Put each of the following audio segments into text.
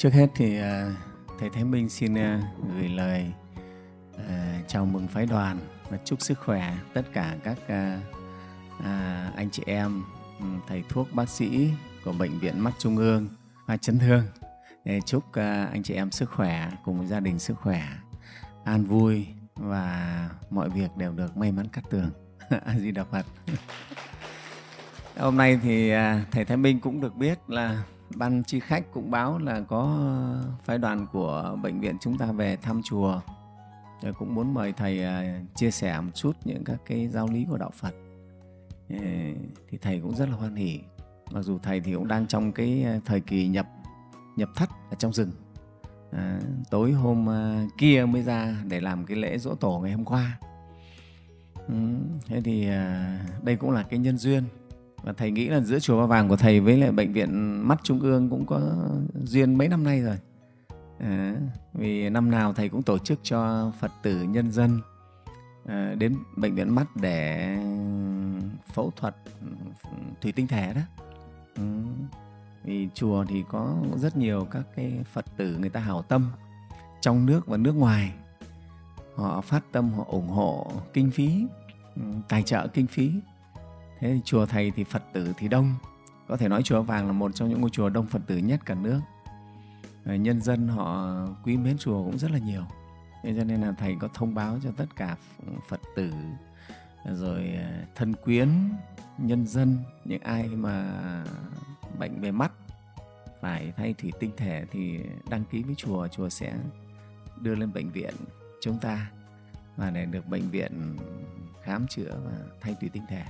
Trước hết thì à, Thầy Thái Minh xin à, gửi lời à, chào mừng phái đoàn và chúc sức khỏe tất cả các anh chị em, ừ, thầy thuốc, bác sĩ của Bệnh viện Mắt Trung ương, khoa chấn thương. Chúc anh chị em sức khỏe cùng gia đình sức khỏe, an vui và mọi việc đều được may mắn cắt tường. A Di Đà Phật. Hôm nay thì thầy Thái Minh cũng được biết là ban chi khách cũng báo là có phái đoàn của bệnh viện chúng ta về thăm chùa. Rồi cũng muốn mời thầy à, chia sẻ một chút những các cái giáo lý của đạo Phật. Thì thầy cũng rất là hoan hỉ mặc dù thầy thì cũng đang trong cái à, thời kỳ nhập nhập thất ở trong rừng. À, tối hôm à, kia mới ra để làm cái lễ dỗ tổ ngày hôm qua. Ừ, thế thì đây cũng là cái nhân duyên và thầy nghĩ là giữa chùa Ba Vàng của thầy với lại bệnh viện mắt trung ương cũng có duyên mấy năm nay rồi. À, vì năm nào thầy cũng tổ chức cho phật tử nhân dân à, đến bệnh viện mắt để phẫu thuật thủy tinh thể đó. Ừ. vì chùa thì có rất nhiều các cái phật tử người ta hảo tâm trong nước và nước ngoài. Họ phát tâm họ ủng hộ kinh phí ừ, tài trợ kinh phí thế thì chùa thầy thì phật tử thì đông. Có thể nói chùa vàng là một trong những ngôi chùa đông phật tử nhất cả nước. Nhân dân họ quý mến chùa cũng rất là nhiều. Thế cho nên là thầy có thông báo cho tất cả phật tử, rồi à, thân quyến, nhân dân, những ai mà bệnh về mắt, phải thay thủy tinh thể thì đăng ký với chùa chùa sẽ đưa lên bệnh viện chúng ta và để được bệnh viện khám chữa và thay thủy tinh thể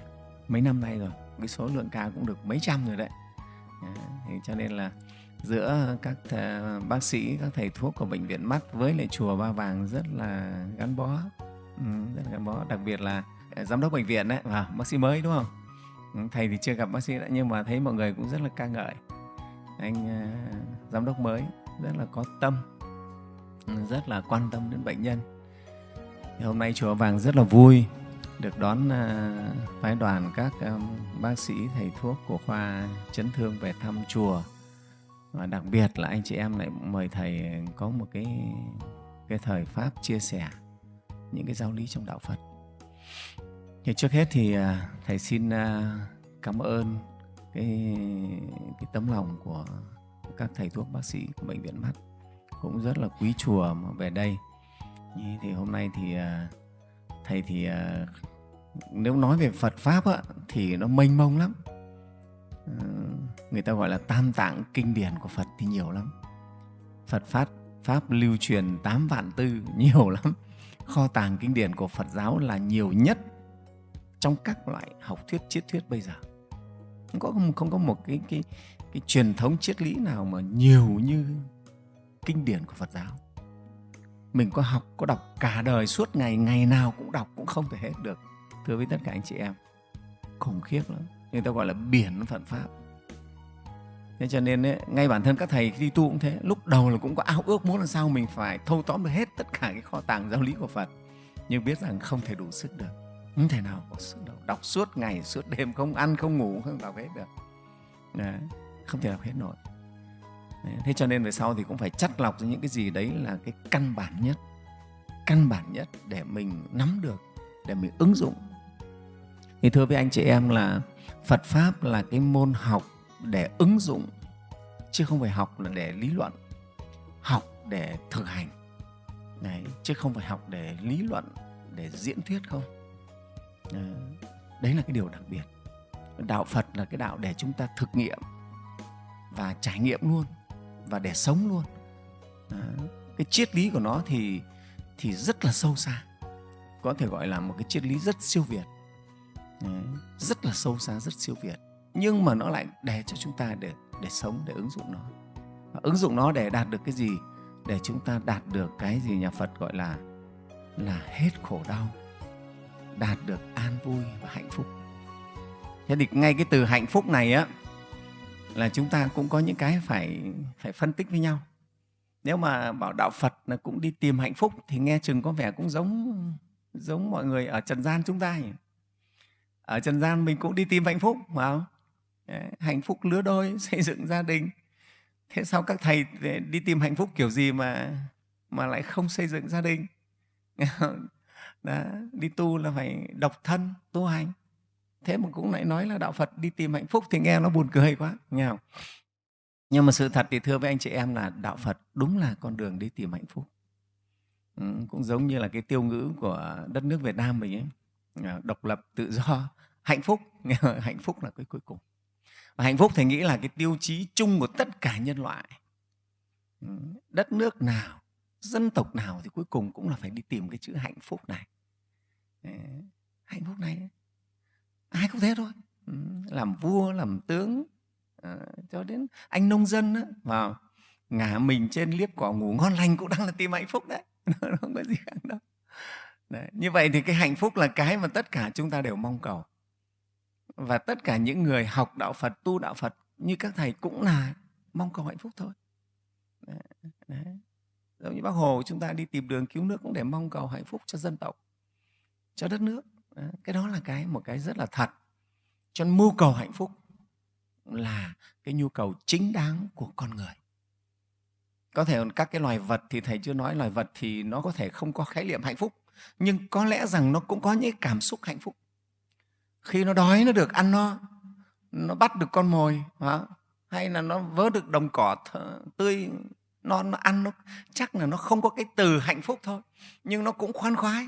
mấy năm nay rồi cái số lượng ca cũng được mấy trăm rồi đấy. Thì cho nên là giữa các bác sĩ các thầy thuốc của bệnh viện mắt với lại chùa ba vàng rất là gắn bó. Ừ, rất là gắn bó. Đặc biệt là ờ, giám đốc bệnh viện đấy và bác sĩ mới đúng không? Ừ, thầy thì chưa gặp bác sĩ đã nhưng mà thấy mọi người cũng rất là ca ngợi. Anh uh, giám đốc mới rất là có tâm rất là quan tâm đến bệnh nhân. Thì hôm nay chùa vàng rất là vui được đón à, phái đoàn các à, bác sĩ, thầy thuốc của khoa chấn thương về thăm chùa. Và đặc biệt là anh chị em lại mời thầy có một cái cái thời pháp chia sẻ những cái giáo lý trong đạo Phật. thì trước hết thì à, thầy xin cảm ơn cái cái tấm lòng của các thầy thuốc bác sĩ của bệnh viện mắt. Cũng rất là quý chùa mà về đây. Thì hôm nay thì thầy thì nếu nói về Phật pháp á, thì nó mênh mông lắm. Ờ, người ta gọi là tam tạng kinh điển của Phật thì nhiều lắm. Phật pháp pháp lưu truyền 8 vạn tư nhiều lắm. Kho tàng kinh điển của Phật giáo là nhiều nhất trong các loại học thuyết triết thuyết bây giờ. Không có không có một cái cái cái truyền thống triết lý nào mà nhiều như kinh điển của Phật giáo. Mình có học có đọc cả đời suốt ngày ngày nào cũng đọc cũng không thể hết được thưa với tất cả anh chị em khủng khiếp lắm. Người ta gọi là biển phật pháp. Thế cho nên ấy, ngay bản thân các thầy đi tu cũng thế. Lúc đầu là cũng có ao ước muốn làm sao mình phải thâu tóm được hết tất cả cái kho tàng giáo lý của phật. Nhưng biết rằng không thể đủ sức được. Không thể nào có sức đâu. Đọc suốt ngày suốt đêm không ăn không ngủ không đọc hết được. Đấy, không thể đọc hết nổi. Đấy, thế cho nên về sau thì cũng phải chắt lọc những cái gì đấy là cái căn bản nhất. Căn bản nhất để mình nắm được để mình ứng dụng thì thưa với anh chị em là Phật Pháp là cái môn học để ứng dụng chứ không phải học là để lý luận học để thực hành. Đấy, chứ không phải học để lý luận để diễn thuyết không? Đấy là cái điều đặc biệt. Đạo Phật là cái đạo để chúng ta thực nghiệm và trải nghiệm luôn và để sống luôn. Đấy. cái triết lý của nó thì thì rất là sâu xa. Có thể gọi là một cái triết lý rất siêu việt. Đấy, rất là sâu xa rất siêu việt. Nhưng mà nó lại để cho chúng ta để để sống để ứng dụng nó. Và ứng dụng nó để đạt được cái gì? Để chúng ta đạt được cái gì nhà Phật gọi là là hết khổ đau đạt được an vui và hạnh phúc. Thế thì ngay cái từ hạnh phúc này á là chúng ta cũng có những cái phải phải phân tích với nhau. Nếu mà bảo đạo Phật là cũng đi tìm hạnh phúc thì nghe chừng có vẻ cũng giống giống mọi người ở trần gian chúng ta nhỉ? Ở trần gian mình cũng đi tìm hạnh phúc phải không? Hạnh phúc lứa đôi xây dựng gia đình. Thế sao các thầy đi tìm hạnh phúc kiểu gì mà mà lại không xây dựng gia đình? Đó, đi tu là phải độc thân tu hành. Thế mà cũng lại nói là đạo phật đi tìm hạnh phúc thì nghe nó buồn cười quá nghe không? Nhưng mà sự thật thì thưa với anh chị em là đạo phật đúng là con đường đi tìm hạnh phúc. Ừ, cũng giống như là cái tiêu ngữ của đất nước việt nam mình ấy à, độc lập tự do hạnh phúc. Hạnh phúc là cái cuối cùng. Và hạnh phúc thầy nghĩ là cái tiêu chí chung của tất cả nhân loại. Đất nước nào, dân tộc nào thì cuối cùng cũng là phải đi tìm cái chữ hạnh phúc này. Hạnh phúc này. Ai cũng thế thôi. Làm vua, làm tướng ờ, cho đến anh nông dân vào ngả mình trên liếp cỏ ngủ ngon lành cũng đang là tìm hạnh phúc đấy. Nó không có gì khác đâu. Đấy. như vậy thì cái hạnh phúc là cái mà tất cả chúng ta đều mong cầu và tất cả những người học đạo phật, tu đạo phật như các thầy cũng là mong cầu hạnh phúc thôi đấy. Đấy. giống như bác hồ, chúng ta đi tìm đường cứu nước cũng để mong cầu hạnh phúc cho dân tộc, cho đất nước cái đó là cái, một cái rất là thật cho nên mưu cầu hạnh phúc là cái nhu cầu chính đáng của con người có thể các cái loài vật thì thầy chưa nói, loài vật thì nó có thể không có khái niệm hạnh phúc, nhưng có lẽ rằng nó cũng có những cảm xúc hạnh phúc khi nó đói nó được ăn no nó bắt được con mồi hả? hay là nó vớ được đồng cỏ tươi nó, nó ăn nó chắc là nó không có cái từ hạnh phúc thôi. Nhưng nó cũng khoan khoái.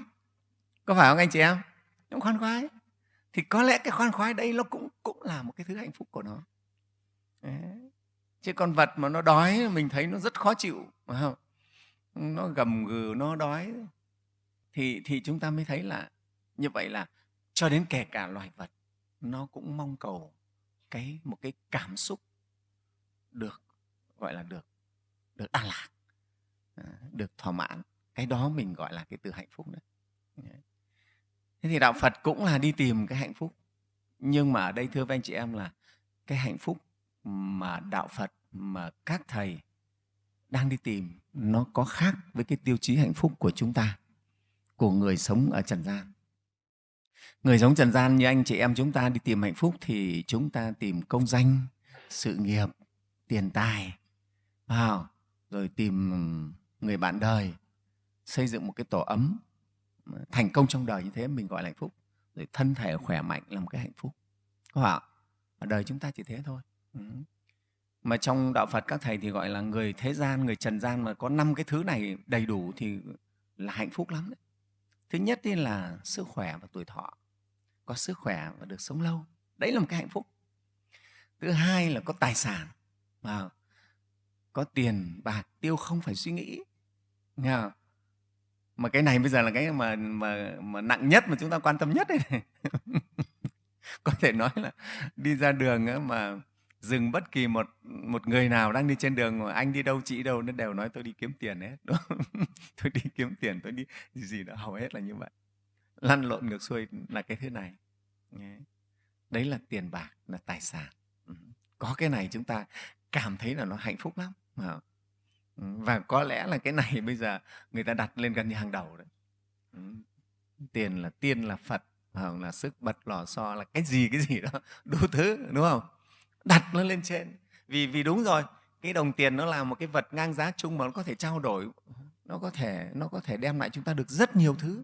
Có phải không anh chị em? Nó khoan khoái. Thì có lẽ cái khoan khoái đây nó cũng cũng là một cái thứ hạnh phúc của nó. Đấy. chứ con vật mà nó đói mình thấy nó rất khó chịu phải không? Nó gầm gừ nó đói. Thì thì chúng ta mới thấy là như vậy là cho đến kể cả loài vật, nó cũng mong cầu cái, một cái cảm xúc được, gọi là được được an lạc ờ, được thỏa mãn. Cái đó mình gọi là cái từ hạnh phúc đấy. Thế thì đạo phật cũng là đi tìm cái hạnh phúc. Nhưng mà ở đây, thưa với anh chị em, là cái hạnh phúc mà đạo phật, mà các thầy đang đi tìm, nó có khác với cái tiêu chí hạnh phúc của chúng ta, của người sống ở trần gian người giống trần gian như anh chị em chúng ta đi tìm hạnh phúc thì chúng ta tìm công danh, sự nghiệp, tiền tài, vào, rồi tìm người bạn đời, xây dựng một cái tổ ấm thành công trong đời như thế mình gọi là hạnh phúc, rồi thân thể khỏe mạnh là một cái hạnh phúc. Có ạ ở đời chúng ta chỉ thế thôi. Ừ. mà trong đạo phật các thầy thì gọi là người thế gian, người trần gian mà có năm cái thứ này đầy đủ thì là hạnh phúc lắm đấy. Thứ nhất là sức khỏe và tuổi thọ có sức khỏe và được sống lâu đấy là một cái hạnh phúc thứ hai là có tài sản mà có tiền, bạc, tiêu không phải suy nghĩ, nghe không? mà cái này bây giờ là cái mà mà mà nặng nhất mà chúng ta quan tâm nhất đấy. này có thể nói là đi ra đường mà dừng bất kỳ một một người nào đang đi trên đường mà anh đi đâu, chị đâu, nó đều nói tôi đi kiếm tiền hết, đúng không? tôi đi kiếm tiền, tôi đi gì gì đó, hầu hết là như vậy lăn lộn ngược xuôi là cái thứ này. Đấy là tiền bạc, là tài sản. Ừ. Có cái này chúng ta cảm thấy là nó hạnh phúc lắm. Ừ, và có lẽ là cái này bây giờ người ta đặt lên gần như hàng đầu đấy. Ừ. Tiền là tiên, là phật, hoặc là sức bật, lò xo, là cái gì cái gì đó, đủ thứ, đúng không? Đặt nó lên trên. Vì vì đúng rồi, cái đồng tiền nó là một cái vật ngang giá chung mà nó có thể trao đổi, nó có thể, nó có thể đem lại chúng ta được rất nhiều thứ.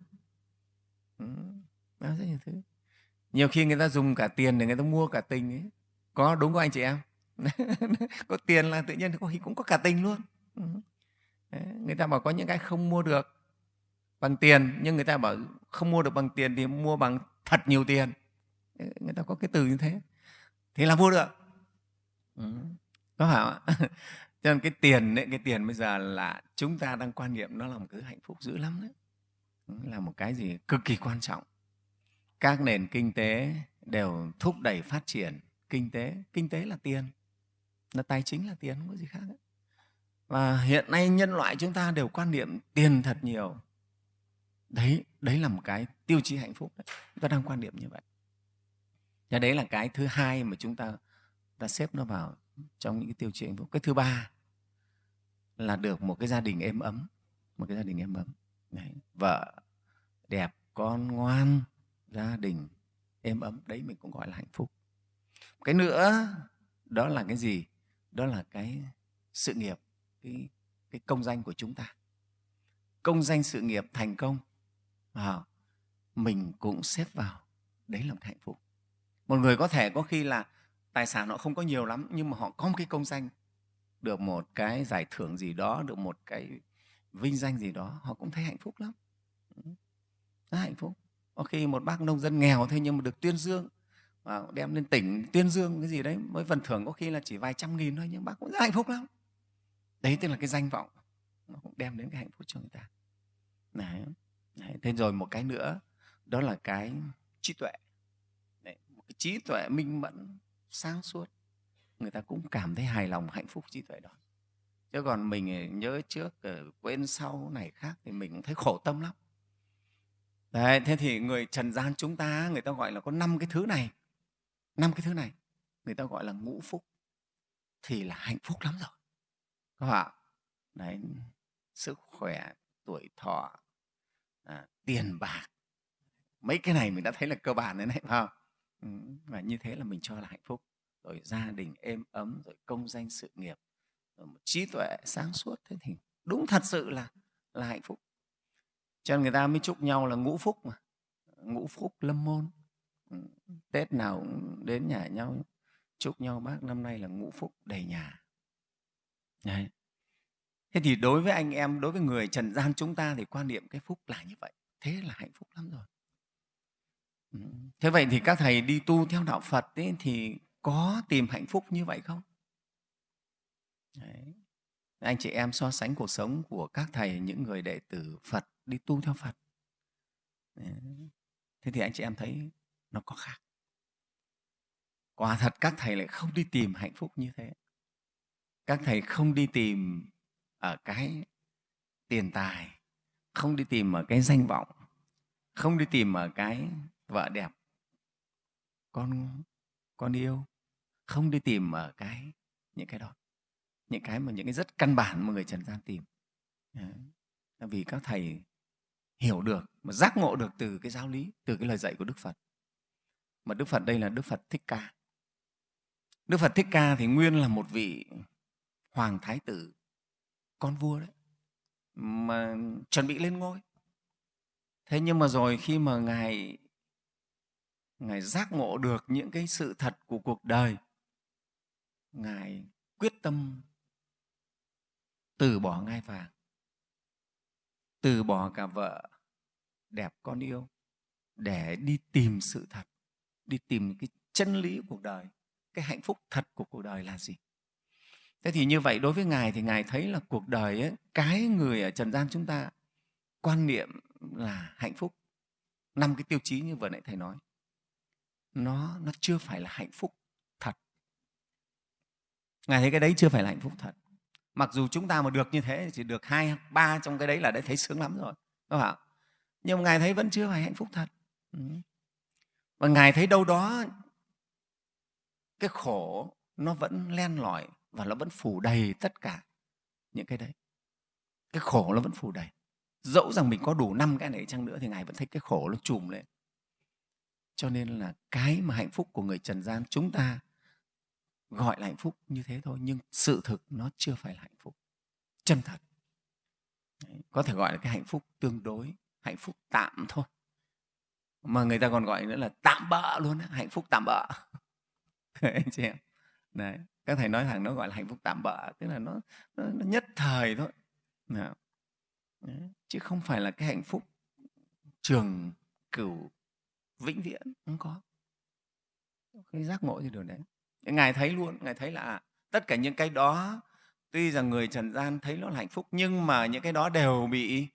Ừ, rất nhiều thứ. Nhiều khi người ta dùng cả tiền để người ta mua cả tình ấy. Có đúng không anh chị em. Có tiền là tự nhiên có cũng có cả tình luôn. Ừ. Người ta bảo có những cái không mua được bằng tiền nhưng người ta bảo không mua được bằng tiền thì mua bằng thật nhiều tiền. Người ta có cái từ như thế. Thì là mua được. Ừ. có phải không ạ? Cho nên cái tiền ấy, cái tiền bây giờ là chúng ta đang quan niệm nó là một cái hạnh phúc dữ lắm đấy là một cái gì cực kỳ quan trọng. Các nền kinh tế đều thúc đẩy phát triển kinh tế. Kinh tế là tiền, là tài chính là tiền, không có gì khác ấy và hiện nay nhân loại chúng ta đều quan niệm tiền thật nhiều. Đấy đấy là một cái tiêu chí hạnh phúc đấy. chúng ta đang quan niệm như vậy. Và đấy là cái thứ hai mà chúng ta ta xếp nó vào trong những cái tiêu chí hạnh phúc. Cái thứ ba là được một cái gia đình êm ấm, một cái gia đình êm ấm đấy. vợ đẹp con ngoan gia đình êm ấm đấy mình cũng gọi là hạnh phúc. Cái nữa đó là cái gì? Đó là cái sự nghiệp cái, cái công danh của chúng ta. Công danh sự nghiệp thành công à, mình cũng xếp vào đấy là một hạnh phúc. Một người có thể có khi là tài sản họ không có nhiều lắm nhưng mà họ có một cái công danh được một cái giải thưởng gì đó được một cái vinh danh gì đó, họ cũng thấy hạnh phúc lắm rất hạnh phúc có khi một bác nông dân nghèo thôi nhưng mà được tuyên dương và đem lên tỉnh tuyên dương cái gì đấy, mới phần thưởng có khi là chỉ vài trăm nghìn thôi, nhưng bác cũng rất hạnh phúc lắm đấy, tức là cái danh vọng, nó cũng đem đến cái hạnh phúc cho người ta đấy. đấy. thế rồi một cái nữa, đó là cái trí tuệ đấy. một cái trí tuệ minh mẫn, sáng suốt người ta cũng cảm thấy hài lòng, hạnh phúc trí tuệ đó chứ còn mình nhớ trước ờ, quên sau này khác thì mình cũng thấy khổ tâm lắm. Đấy, thế thì người trần gian chúng ta người ta gọi là có năm cái thứ này. Năm cái thứ này người ta gọi là ngũ phúc. Thì là hạnh phúc lắm rồi. Các bạn đấy sức khỏe tuổi thọ à, tiền bạc. Mấy cái này mình đã thấy là cơ bản đấy này phải không? Ừ, và như thế là mình cho là hạnh phúc. Rồi gia đình êm ấm rồi công danh sự nghiệp một trí tuệ sáng suốt thế thì đúng thật sự là là hạnh phúc. Cho nên người ta mới chúc nhau là ngũ phúc mà. Ngũ phúc lâm môn. Ừ, Tết nào cũng đến nhà nhau chúc nhau bác năm nay là ngũ phúc đầy nhà. Đấy. thế thì đối với anh em đối với người trần gian chúng ta thì quan niệm cái phúc là như vậy. Thế là hạnh phúc lắm rồi. Ừ, thế vậy thì các thầy đi tu theo đạo phật ấy, thì có tìm hạnh phúc như vậy không? Đấy. anh chị em so sánh cuộc sống của các thầy, những người đệ tử phật đi tu theo phật. Thế thì anh chị em thấy nó có khác. Quả thật các thầy lại không đi tìm hạnh phúc như thế. Các thầy không đi tìm ở cái tiền tài, không đi tìm ở cái danh vọng, không đi tìm ở cái vợ đẹp, con con yêu, không đi tìm ở cái, những cái đó những cái mà những cái rất căn bản mà người trần gian tìm. Vì các thầy hiểu được mà giác ngộ được từ cái giáo lý, từ cái lời dạy của đức phật. Mà đức phật đây là đức phật thích ca. Đức phật thích ca thì nguyên là một vị hoàng thái tử, con vua đấy, mà chuẩn bị lên ngôi. Thế nhưng mà rồi khi mà ngài ngài giác ngộ được những cái sự thật của cuộc đời, ngài quyết tâm từ bỏ ngai vàng. Từ bỏ cả vợ đẹp con yêu để đi tìm sự thật đi tìm cái chân lý của cuộc đời cái hạnh phúc thật của cuộc đời là gì? Thế thì như vậy đối với ngài thì ngài thấy là cuộc đời ấy, cái người ở trần gian chúng ta quan niệm là hạnh phúc. Năm cái tiêu chí như vừa nãy thầy nói nó nó chưa phải là hạnh phúc thật. Ngài thấy cái đấy chưa phải là hạnh phúc thật mặc dù chúng ta mà được như thế chỉ được hai, ba trong cái đấy là đã thấy sướng lắm rồi, đúng không ạ? Nhưng mà ngài thấy vẫn chưa phải hạnh phúc thật. Ừ. Và ngài thấy đâu đó cái khổ nó vẫn len lỏi và nó vẫn phủ đầy tất cả những cái đấy. Cái khổ nó vẫn phủ đầy. Dẫu rằng mình có đủ năm cái này chăng nữa thì ngài vẫn thấy cái khổ nó trùm lên. Cho nên là cái mà hạnh phúc của người trần gian chúng ta gọi là hạnh phúc như thế thôi nhưng sự thực nó chưa phải là hạnh phúc. Chân thật. Đấy, có thể gọi là cái hạnh phúc tương đối hạnh phúc tạm thôi. Mà người ta còn gọi nữa là tạm bỡ luôn hạnh phúc tạm bỡ anh chị em. Đấy. các thầy nói thẳng nó gọi là hạnh phúc tạm bỡ tức là nó, nó, nó nhất thời thôi. Đấy. chứ không phải là cái hạnh phúc trường cửu vĩnh viễn không có. Cái giác ngộ gì điều đấy ngài thấy luôn ngài thấy là à, tất cả những cái đó tuy rằng người trần gian thấy nó là hạnh phúc nhưng mà những cái đó đều bị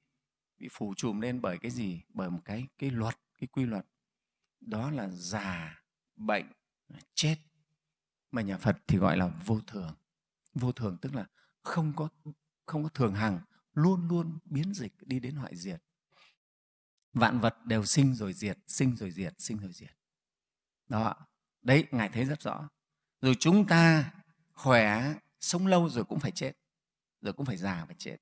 bị phủ trùm lên bởi cái gì? Bởi một cái cái luật cái quy luật. Đó là già bệnh chết. Mà nhà phật thì gọi là vô thường. Vô thường tức là không có không có thường hằng luôn luôn biến dịch đi đến hoại diệt. Vạn vật đều sinh rồi diệt sinh rồi diệt sinh rồi diệt. Đó đấy ngài thấy rất rõ rồi chúng ta khỏe, sống lâu rồi cũng phải chết, rồi cũng phải già và chết.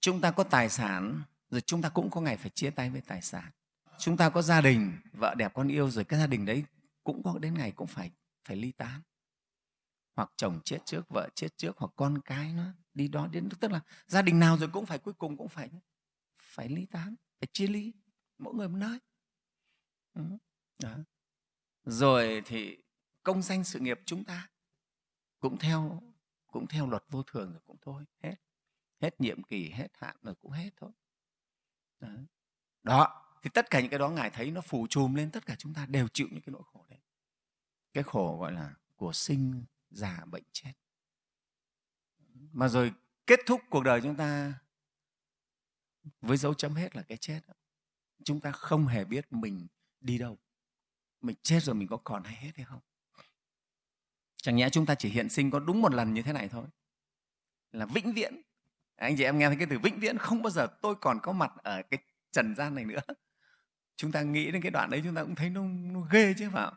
Chúng ta có tài sản, rồi chúng ta cũng có ngày phải chia tay với tài sản. Chúng ta có gia đình, vợ đẹp con yêu, rồi cái gia đình đấy cũng có đến ngày cũng phải phải ly tán. Hoặc chồng chết trước, vợ chết trước, hoặc con cái nó đi đó đến tức là gia đình nào rồi cũng phải cuối cùng cũng phải phải ly tán, phải chia ly, mỗi người một nơi. Ừ, đó. rồi thì công danh sự nghiệp chúng ta. Cũng theo cũng theo luật vô thường rồi cũng thôi, hết. Hết nhiệm kỳ, hết hạn rồi cũng hết thôi. Đó. đó, thì tất cả những cái đó ngài thấy nó phủ trùm lên tất cả chúng ta đều chịu những cái nỗi khổ đấy. Cái khổ gọi là của sinh già bệnh chết. Mà rồi kết thúc cuộc đời chúng ta với dấu chấm hết là cái chết. Chúng ta không hề biết mình đi đâu. Mình chết rồi mình có còn hay hết hay không? Chẳng nhẽ chúng ta chỉ hiện sinh có đúng một lần như thế này thôi. Là vĩnh viễn. Anh chị em nghe thấy cái từ vĩnh viễn không bao giờ tôi còn có mặt ở cái trần gian này nữa. Chúng ta nghĩ đến cái đoạn đấy chúng ta cũng thấy nó, nó ghê chứ phải không?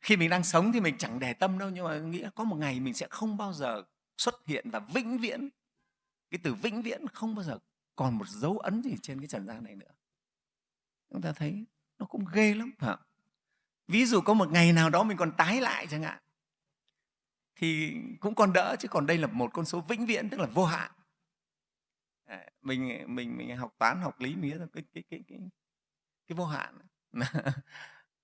Khi mình đang sống thì mình chẳng để tâm đâu nhưng mà nghĩ có một ngày mình sẽ không bao giờ xuất hiện và vĩnh viễn. Cái từ vĩnh viễn không bao giờ còn một dấu ấn gì trên cái trần gian này nữa. Chúng ta thấy nó cũng ghê lắm phải không? ví dụ có một ngày nào đó mình còn tái lại chẳng hạn thì cũng còn đỡ, chứ còn đây là một con số vĩnh viễn, tức là vô hạn. Mình mình mình học toán, học lý mía cái cái cái cái cái vô hạn.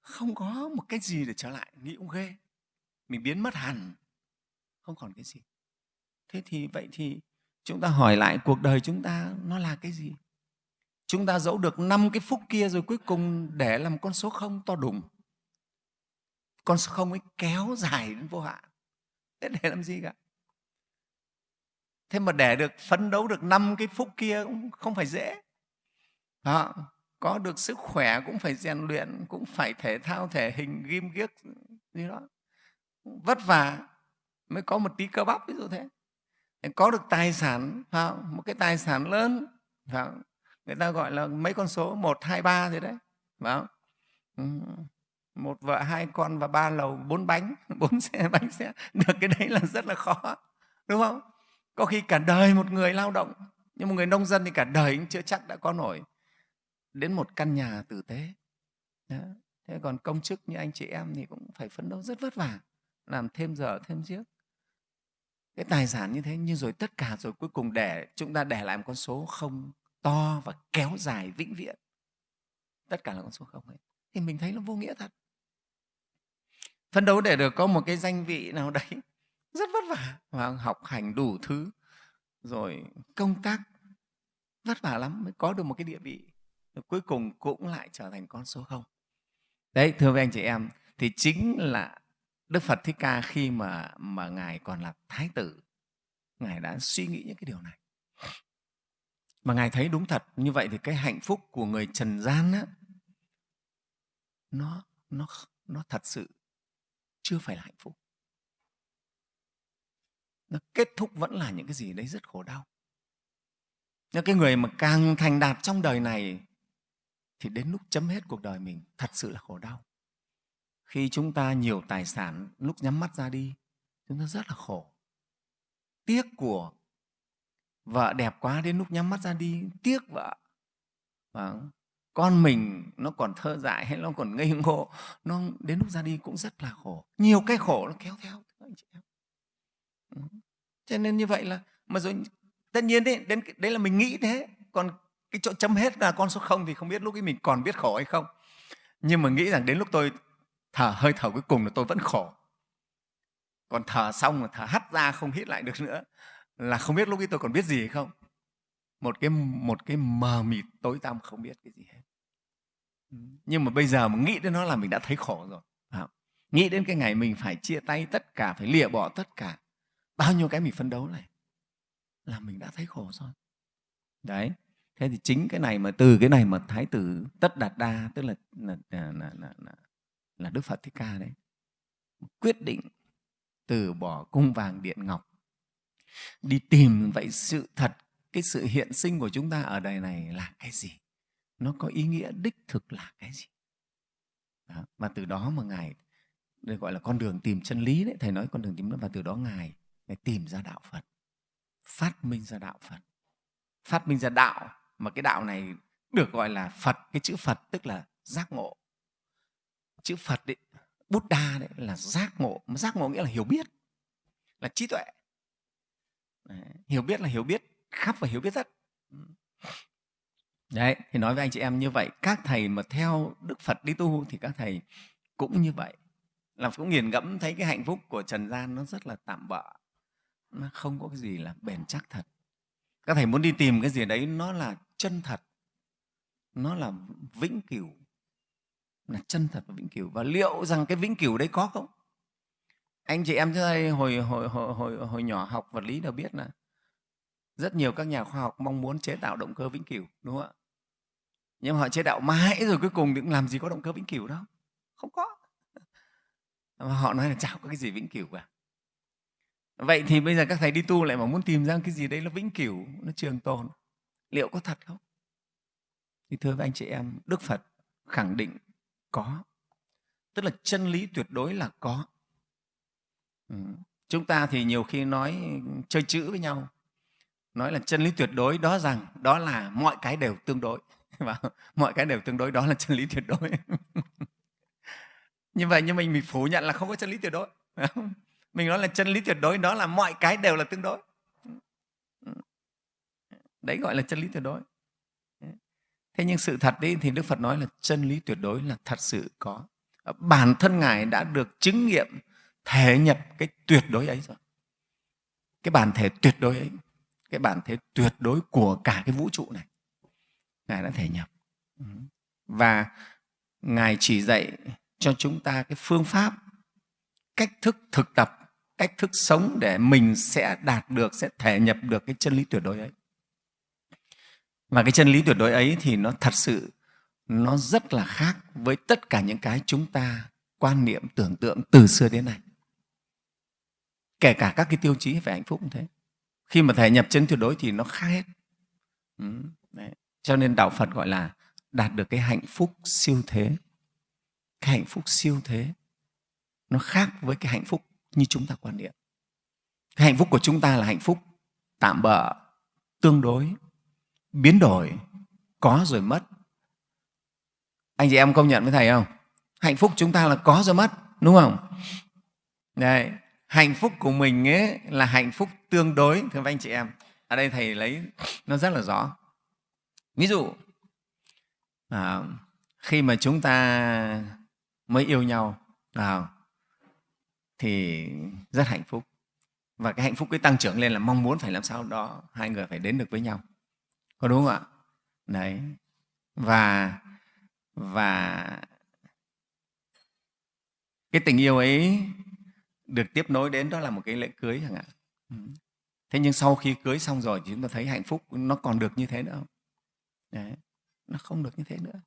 Không có một cái gì để trở lại, nghĩ cũng ghê. Mình biến mất hẳn, không còn cái gì. Thế thì, vậy thì chúng ta hỏi lại, cuộc đời chúng ta nó là cái gì? Chúng ta dẫu được năm cái phúc kia rồi cuối cùng để làm con số không? To đùng. Con số không ấy kéo dài đến vô hạn thế để làm gì cả? Thế mà để được, phấn đấu được năm cái phúc kia cũng không phải dễ. Đó, có được sức khỏe cũng phải rèn luyện, cũng phải thể thao, thể hình, ghim ghiếc, gì đó. Vất vả mới có một tí cơ bắp, ví dụ thế. Có được tài sản một cái tài sản lớn người ta gọi là mấy con số một, hai, ba gì đấy, phải một vợ, hai con và ba lầu, bốn bánh. Bốn xe, bánh xe. Được, cái đấy là rất là khó, đúng không? Có khi cả đời một người lao động, nhưng một người nông dân thì cả đời cũng chưa chắc đã có nổi. Đến một căn nhà tử tế. Đó. thế còn công chức như anh chị em thì cũng phải phấn đấu rất vất vả, làm thêm giờ, thêm chiếc cái tài sản như thế nhưng rồi tất cả rồi, cuối cùng để chúng ta để lại một con số không to và kéo dài vĩnh viễn. Tất cả là con số không ấy. Thì mình thấy nó vô nghĩa thật phấn đấu để được có một cái danh vị nào đấy. Rất vất vả. Và học hành đủ thứ. Rồi công tác. Vất vả lắm mới có được một cái địa vị. Cuối cùng cũng lại trở thành con số không. Đấy thưa với anh chị em thì chính là đức phật thích ca khi mà mà ngài còn là thái tử ngài đã suy nghĩ những cái điều này. Mà ngài thấy đúng thật như vậy thì cái hạnh phúc của người trần gian á, nó nó nó thật sự chưa phải là hạnh phúc. Nó kết thúc vẫn là những cái gì đấy rất khổ đau. Những cái người mà càng thành đạt trong đời này thì đến lúc chấm hết cuộc đời mình, thật sự là khổ đau. Khi chúng ta nhiều tài sản, lúc nhắm mắt ra đi, chúng ta rất là khổ. Tiếc của vợ đẹp quá đến lúc nhắm mắt ra đi, tiếc vợ. Và con mình nó còn thơ dại hay nó còn ngây ngô, nó đến lúc ra đi cũng rất là khổ. Nhiều cái khổ nó kéo theo anh chị em. Cho nên như vậy là, mà rồi tất nhiên đấy đến đấy là mình nghĩ thế. Còn cái chỗ chấm hết là con số không thì không biết lúc ấy mình còn biết khổ hay không. Nhưng mà nghĩ rằng đến lúc tôi thở, hơi thở cuối cùng là tôi vẫn khổ. Còn thở xong mà thở hắt ra không hít lại được nữa, là không biết lúc ấy tôi còn biết gì hay không. Một cái một cái mờ mịt tối tăm không biết cái gì hết nhưng mà bây giờ mà nghĩ đến nó là mình đã thấy khổ rồi. À, nghĩ đến cái ngày mình phải chia tay tất cả phải lìa bỏ tất cả. Bao nhiêu cái mình phấn đấu này là mình đã thấy khổ rồi. Đấy. Thế thì chính cái này mà từ cái này mà thái tử tất đạt đa tức là là, là, là, là, là, là đức phật thích ca đấy quyết định từ bỏ cung vàng điện ngọc đi tìm vậy sự thật cái sự hiện sinh của chúng ta ở đời này là cái gì? Nó có ý nghĩa đích thực là cái gì đó. và từ đó mà ngài, đây gọi là con đường tìm chân lý đấy, thầy nói con đường tìm và từ đó ngài ngài tìm ra đạo phật, phát minh ra đạo phật phát minh ra đạo mà cái đạo này được gọi là phật, cái chữ phật tức là giác ngộ chữ phật đấy, buddha đấy là giác ngộ, mà giác ngộ nghĩa là hiểu biết, là trí tuệ Đấy. hiểu biết là hiểu biết, khắp và hiểu biết rất đấy thì nói với anh chị em như vậy các thầy mà theo đức phật đi tu thì các thầy cũng như vậy. Là cũng nghiền ngẫm thấy cái hạnh phúc của trần gian nó rất là tạm bợ nó không có cái gì là bền chắc thật. Các thầy muốn đi tìm cái gì đấy nó là chân thật nó là vĩnh cửu là chân thật và vĩnh cửu. Và liệu rằng cái vĩnh cửu đấy có không? Anh chị em thấy đây hồi, hồi, hồi, hồi, hồi nhỏ học vật lý đều biết là rất nhiều các nhà khoa học mong muốn chế tạo động cơ vĩnh cửu đúng không ạ? Nhưng mà họ chế đạo mãi rồi cuối cùng thì cũng làm gì có động cơ vĩnh cửu đâu. Không có. Mà họ nói là chả có cái gì vĩnh cửu cả. Vậy thì bây giờ các thầy đi tu lại mà muốn tìm ra cái gì đấy nó vĩnh cửu, nó trường tồn, liệu có thật không? Thì thưa với anh chị em, đức phật khẳng định có. Tức là chân lý tuyệt đối là có. Ừ. chúng ta thì nhiều khi nói, chơi chữ với nhau, nói là chân lý tuyệt đối, đó rằng đó là mọi cái đều tương đối. và mọi cái đều tương đối, đó là chân lý tuyệt đối. Như vậy nhưng mình mình phủ nhận là không có chân lý tuyệt đối. Mình nói là chân lý tuyệt đối, đó là mọi cái đều là tương đối. Đấy gọi là chân lý tuyệt đối. Thế nhưng sự thật đi thì đức phật nói là chân lý tuyệt đối là thật sự có. Bản thân ngài đã được chứng nghiệm thể nhập cái tuyệt đối ấy rồi. Cái bản thể tuyệt đối ấy, cái bản thể tuyệt đối của cả cái vũ trụ này ngài đã thể nhập. Và ngài chỉ dạy cho chúng ta cái phương pháp cách thức thực tập cách thức sống để mình sẽ đạt được sẽ thể nhập được cái chân lý tuyệt đối ấy. Và cái chân lý tuyệt đối ấy thì nó thật sự nó rất là khác với tất cả những cái chúng ta quan niệm tưởng tượng từ xưa đến nay. Kể cả các cái tiêu chí về hạnh phúc cũng thế. Khi mà thể nhập chân tuyệt đối thì nó khác hết. Ừ, đấy cho nên đạo phật gọi là đạt được cái hạnh phúc siêu thế. Cái hạnh phúc siêu thế nó khác với cái hạnh phúc như chúng ta quan niệm. Cái hạnh phúc của chúng ta là hạnh phúc tạm bợ tương đối biến đổi có rồi mất. Anh chị em công nhận với thầy không? Hạnh phúc chúng ta là có rồi mất đúng không? Đấy, hạnh phúc của mình ấy là hạnh phúc tương đối. Thưa anh chị em ở đây thầy lấy nó rất là rõ ví dụ à, khi mà chúng ta mới yêu nhau à, thì rất hạnh phúc. Và cái hạnh phúc cái tăng trưởng lên là mong muốn phải làm sao đó hai người phải đến được với nhau. Có đúng không ạ? Đấy. Và và cái tình yêu ấy được tiếp nối đến đó là một cái lễ cưới chẳng hạn. Thế nhưng sau khi cưới xong rồi thì chúng ta thấy hạnh phúc nó còn được như thế nữa không? Đấy, nó không được như thế nữa.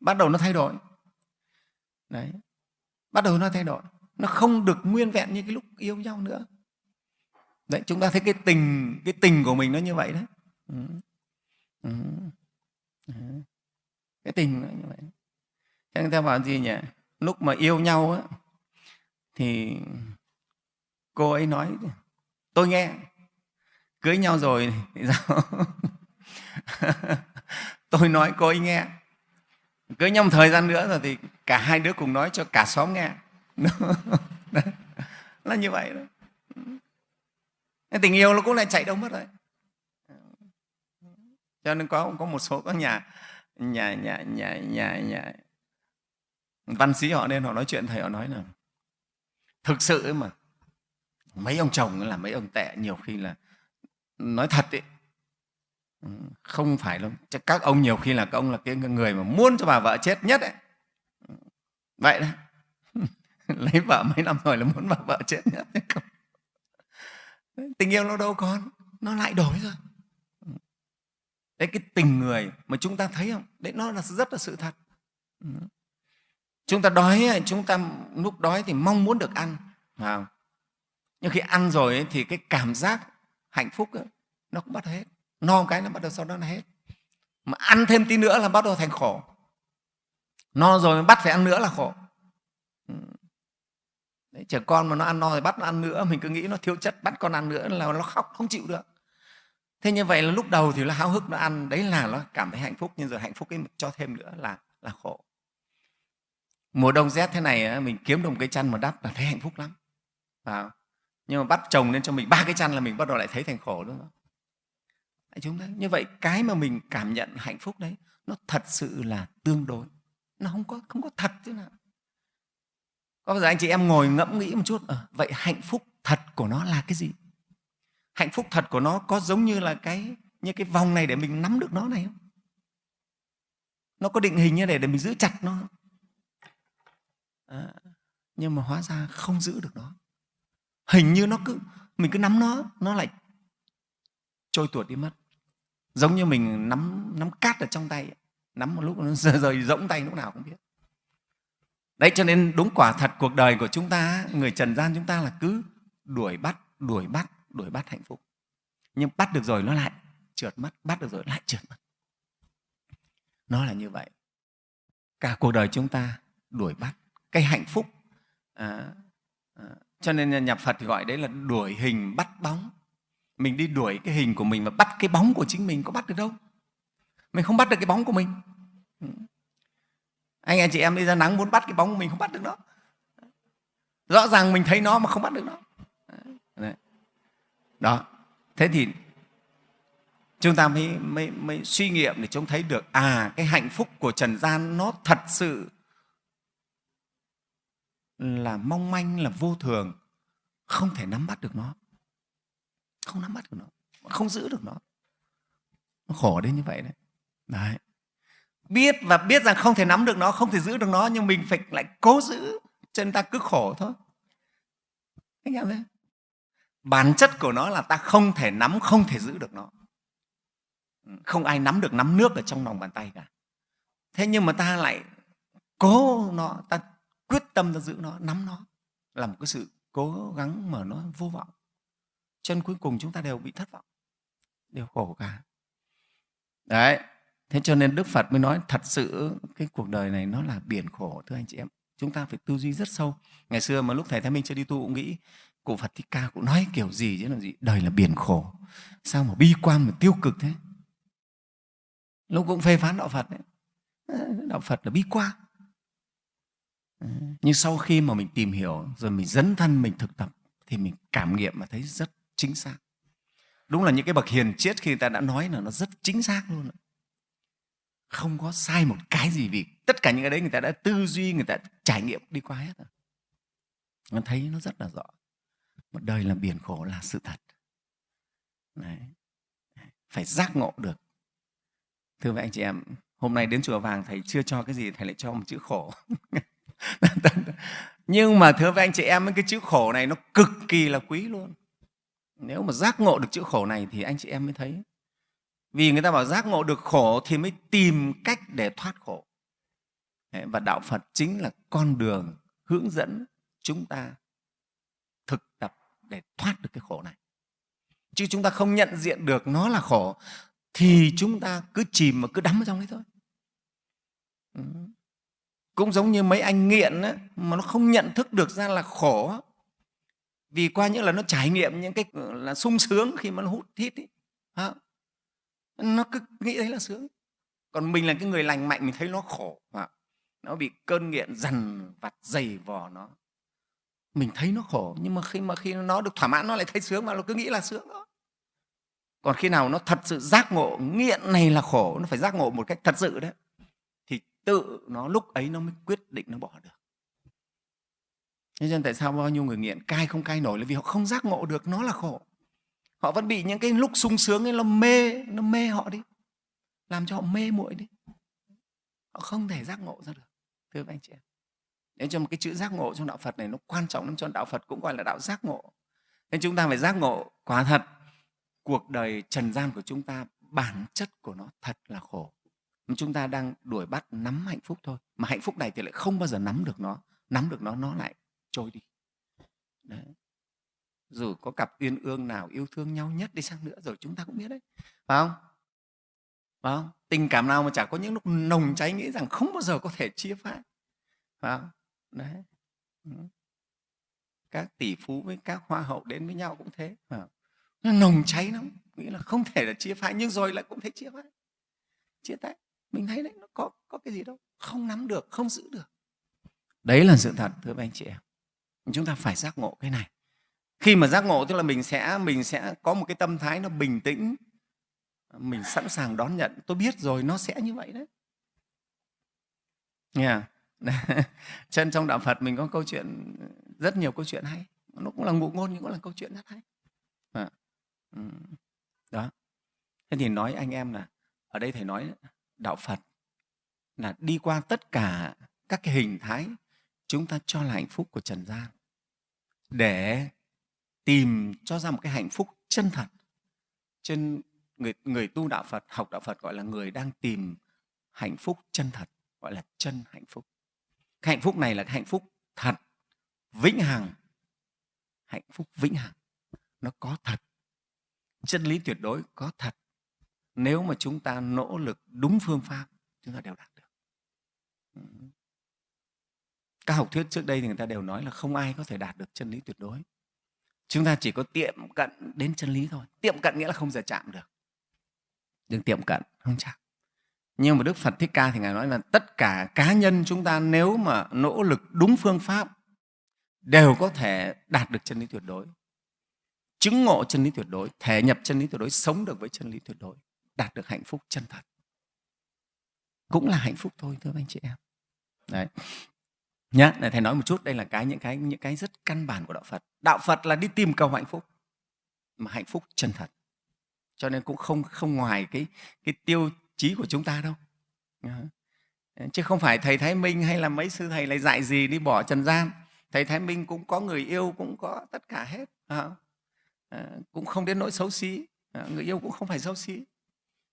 Bắt đầu nó thay đổi. Đấy, bắt đầu nó thay đổi. Nó không được nguyên vẹn như cái lúc yêu nhau nữa. Đấy, chúng ta thấy cái tình cái tình của mình nó như vậy đấy. Ừ. Ừ. ừ. cái tình nó như vậy. Thế người ta bảo gì nhỉ? Lúc mà yêu nhau á, thì cô ấy nói, tôi nghe, cưới nhau rồi thì sao? tôi nói cô ấy nghe. Cứ nhau một thời gian nữa rồi thì cả hai đứa cùng nói cho cả xóm nghe. Là như vậy đó. Tình yêu nó cũng lại chạy đâu mất rồi. Cho nên có có một số các nhà nhà nhà nhà nhà nhà. Văn sĩ họ nên họ nói chuyện, thầy họ nói là, thực sự ấy mà, mấy ông chồng là mấy ông tệ, nhiều khi là nói thật ấy không phải đâu các ông nhiều khi là các ông là cái người mà muốn cho bà vợ chết nhất ấy. Vậy đó. Lấy vợ mấy năm rồi là muốn bà vợ chết nhất không? Tình yêu nó đâu còn nó lại đổi rồi. Đấy cái tình người mà chúng ta thấy không? Đấy nó là rất là sự thật. Chúng ta đói chúng ta lúc đói thì mong muốn được ăn phải không? nhưng khi ăn rồi ấy, thì cái cảm giác hạnh phúc ấy, nó cũng bắt hết no một cái nó bắt đầu sau đó nó hết. Mà ăn thêm tí nữa là bắt đầu thành khổ. No rồi bắt phải ăn nữa là khổ. Ừ. Đấy, trẻ con mà nó ăn no thì bắt nó ăn nữa mình cứ nghĩ nó thiếu chất bắt con ăn nữa là nó khóc không chịu được. Thế như vậy là lúc đầu thì nó háo hức nó ăn đấy là nó cảm thấy hạnh phúc nhưng rồi hạnh phúc ấy cho thêm nữa là là khổ. Mùa đông rét thế này mình kiếm được một cái chăn mà đắp là thấy hạnh phúc lắm. À, nhưng mà bắt chồng lên cho mình ba cái chăn là mình bắt đầu lại thấy thành khổ đúng không? Chúng ta như vậy cái mà mình cảm nhận hạnh phúc đấy nó thật sự là tương đối. Nó không có không có thật chứ nào. Có bao giờ anh chị em ngồi ngẫm nghĩ một chút à, vậy hạnh phúc thật của nó là cái gì? Hạnh phúc thật của nó có giống như là cái như cái vòng này để mình nắm được nó này không? Nó có định hình như để để mình giữ chặt nó à, nhưng mà hóa ra không giữ được nó. Hình như nó cứ mình cứ nắm nó nó lại trôi tuột đi mất giống như mình nắm nắm cát ở trong tay nắm một lúc nó rời, rời rỗng tay lúc nào cũng biết. Đấy cho nên đúng quả thật cuộc đời của chúng ta người trần gian chúng ta là cứ đuổi bắt đuổi bắt đuổi bắt hạnh phúc. Nhưng bắt được rồi nó lại trượt mất bắt được rồi lại trượt mất. Nó là như vậy. Cả cuộc đời chúng ta đuổi bắt cái hạnh phúc. À, à, cho nên nhà phật thì gọi đấy là đuổi hình bắt bóng mình đi đuổi cái hình của mình và bắt cái bóng của chính mình có bắt được đâu. Mình không bắt được cái bóng của mình. Anh em chị em đi ra nắng muốn bắt cái bóng của mình không bắt được nó rõ ràng mình thấy nó mà không bắt được nó. Đấy. đó. Thế thì chúng ta mới, mới, mới suy nghiệm để chúng thấy được à cái hạnh phúc của trần gian nó thật sự là mong manh là vô thường không thể nắm bắt được nó không nắm bắt được nó. Không giữ được nó. Nó khổ đến như vậy đấy. Đấy. Biết và biết rằng không thể nắm được nó, không thể giữ được nó, nhưng mình phải lại cố giữ. Cho nên ta cứ khổ thôi. Anh em thấy bản chất của nó là ta không thể nắm, không thể giữ được nó. Không ai nắm được nắm nước ở trong lòng bàn tay cả. Thế nhưng mà ta lại cố nó, ta quyết tâm ta giữ nó, nắm nó. Là một cái sự cố gắng mà nó vô vọng chân cuối cùng chúng ta đều bị thất vọng, đều khổ cả. Đấy, thế cho nên đức phật mới nói thật sự cái cuộc đời này nó là biển khổ, thưa anh chị em. Chúng ta phải tư duy rất sâu. Ngày xưa mà lúc thầy thái minh chưa đi tu cũng nghĩ, cụ phật thích ca cũng nói kiểu gì chứ là gì? Đời là biển khổ. Sao mà bi quan mà tiêu cực thế? Lúc cũng phê phán đạo phật đấy. Đạo phật là bi quan. Nhưng sau khi mà mình tìm hiểu rồi mình dấn thân, mình thực tập thì mình cảm nghiệm và thấy rất chính xác. Đúng là những cái bậc hiền triết khi người ta đã nói là nó rất chính xác luôn không có sai một cái gì vì tất cả những cái đấy người ta đã tư duy, người ta trải nghiệm, đi qua hết rồi. Nó thấy nó rất là rõ. Một đời là biển khổ là sự thật. Đấy. phải giác ngộ được. Thưa với anh chị em, hôm nay đến chùa vàng thầy chưa cho cái gì, thầy lại cho một chữ khổ. Nhưng mà thưa với anh chị em, cái chữ khổ này nó cực kỳ là quý luôn nếu mà giác ngộ được chữ khổ này thì anh chị em mới thấy. Vì người ta bảo giác ngộ được khổ thì mới tìm cách để thoát khổ. Và đạo phật chính là con đường hướng dẫn chúng ta thực tập để thoát được cái khổ này. Chứ chúng ta không nhận diện được nó là khổ thì chúng ta cứ chìm mà cứ đắm ở trong đấy thôi. Ừ. Cũng giống như mấy anh nghiện ấy, mà nó không nhận thức được ra là khổ vì qua những là nó trải nghiệm những cái là, sung sướng khi mà nó hút hít ấy. nó cứ nghĩ đấy là sướng. Còn mình là cái người lành mạnh, mình thấy nó khổ. Nó bị cơn nghiện dằn vặt dày vò nó. Mình thấy nó khổ, nhưng mà khi mà, khi nó được thỏa mãn, nó lại thấy sướng mà nó cứ nghĩ là sướng đó còn khi nào nó thật sự giác ngộ, nghiện này là khổ, nó phải giác ngộ một cách thật sự đấy thì tự nó, lúc ấy nó mới quyết định nó bỏ được. Thế nên tại sao bao nhiêu người nghiện cai không cai nổi là vì họ không giác ngộ được nó là khổ. Họ vẫn bị những cái lúc sung sướng ấy nó mê, nó mê họ đi. Làm cho họ mê muội đi. Họ không thể giác ngộ ra được. Thưa các anh chị em. Nên cho một cái chữ giác ngộ trong đạo Phật này nó quan trọng lắm cho đạo Phật cũng gọi là đạo giác ngộ. Nên chúng ta phải giác ngộ quả thật cuộc đời trần gian của chúng ta bản chất của nó thật là khổ. Chúng ta đang đuổi bắt nắm hạnh phúc thôi. Mà hạnh phúc này thì lại không bao giờ nắm được nó. Nắm được nó, nó lại trôi đi. Đấy. dù có cặp uyên ương nào yêu thương nhau nhất đi sang nữa rồi chúng ta cũng biết đấy. Phải không? Phải không? Tình cảm nào mà chả có những lúc nồng cháy nghĩ rằng không bao giờ có thể chia phai phải không? Đấy. Các tỷ phú với các hoa hậu đến với nhau cũng thế phải không? nó nồng cháy lắm nghĩ là không thể là chia phái nhưng rồi lại cũng thấy chia phái, chia tay. Mình thấy đấy nó có có cái gì đâu. Không nắm được không giữ được. Đấy là sự thật thưa các anh chị em chúng ta phải giác ngộ cái này. Khi mà giác ngộ, tức là mình sẽ mình sẽ có một cái tâm thái nó bình tĩnh, mình sẵn sàng đón nhận. Tôi biết rồi, nó sẽ như vậy đấy. Nghe yeah. À? chân trong đạo phật mình có câu chuyện, rất nhiều câu chuyện hay. Nó cũng là ngụ ngôn, nhưng cũng là câu chuyện rất hay. À. đó. Thế thì nói anh em là, ở đây thầy nói đạo phật là đi qua tất cả các cái hình thái, chúng ta cho là hạnh phúc của trần gian để tìm cho ra một cái hạnh phúc chân thật. Trên người người tu đạo Phật, học đạo Phật gọi là người đang tìm hạnh phúc chân thật, gọi là chân hạnh phúc. Cái hạnh phúc này là cái hạnh phúc thật, vĩnh hằng. Hạnh phúc vĩnh hằng, nó có thật. Chân lý tuyệt đối có thật. Nếu mà chúng ta nỗ lực đúng phương pháp, chúng ta đều đạt được các học thuyết trước đây thì người ta đều nói là không ai có thể đạt được chân lý tuyệt đối. Chúng ta chỉ có tiệm cận đến chân lý thôi. Tiệm cận nghĩa là không giờ chạm được. Đừng tiệm cận không chạm. Nhưng mà đức phật thích ca thì ngài nói là tất cả cá nhân chúng ta nếu mà nỗ lực đúng phương pháp đều có thể đạt được chân lý tuyệt đối. Chứng ngộ chân lý tuyệt đối, thể nhập chân lý tuyệt đối, sống được với chân lý tuyệt đối, đạt được hạnh phúc chân thật. Cũng là hạnh phúc thôi, thưa anh chị em. Đấy nhá để thầy nói một chút đây là cái những cái những cái rất căn bản của đạo phật. Đạo phật là đi tìm cầu hạnh phúc mà hạnh phúc chân thật. Cho nên cũng không không ngoài cái cái tiêu chí của chúng ta đâu. Chứ không phải thầy thái minh hay là mấy sư thầy lại dạy gì đi bỏ trần gian. Thầy thái minh cũng có người yêu cũng có tất cả hết à, cũng không đến nỗi xấu xí. À, người yêu cũng không phải xấu xí.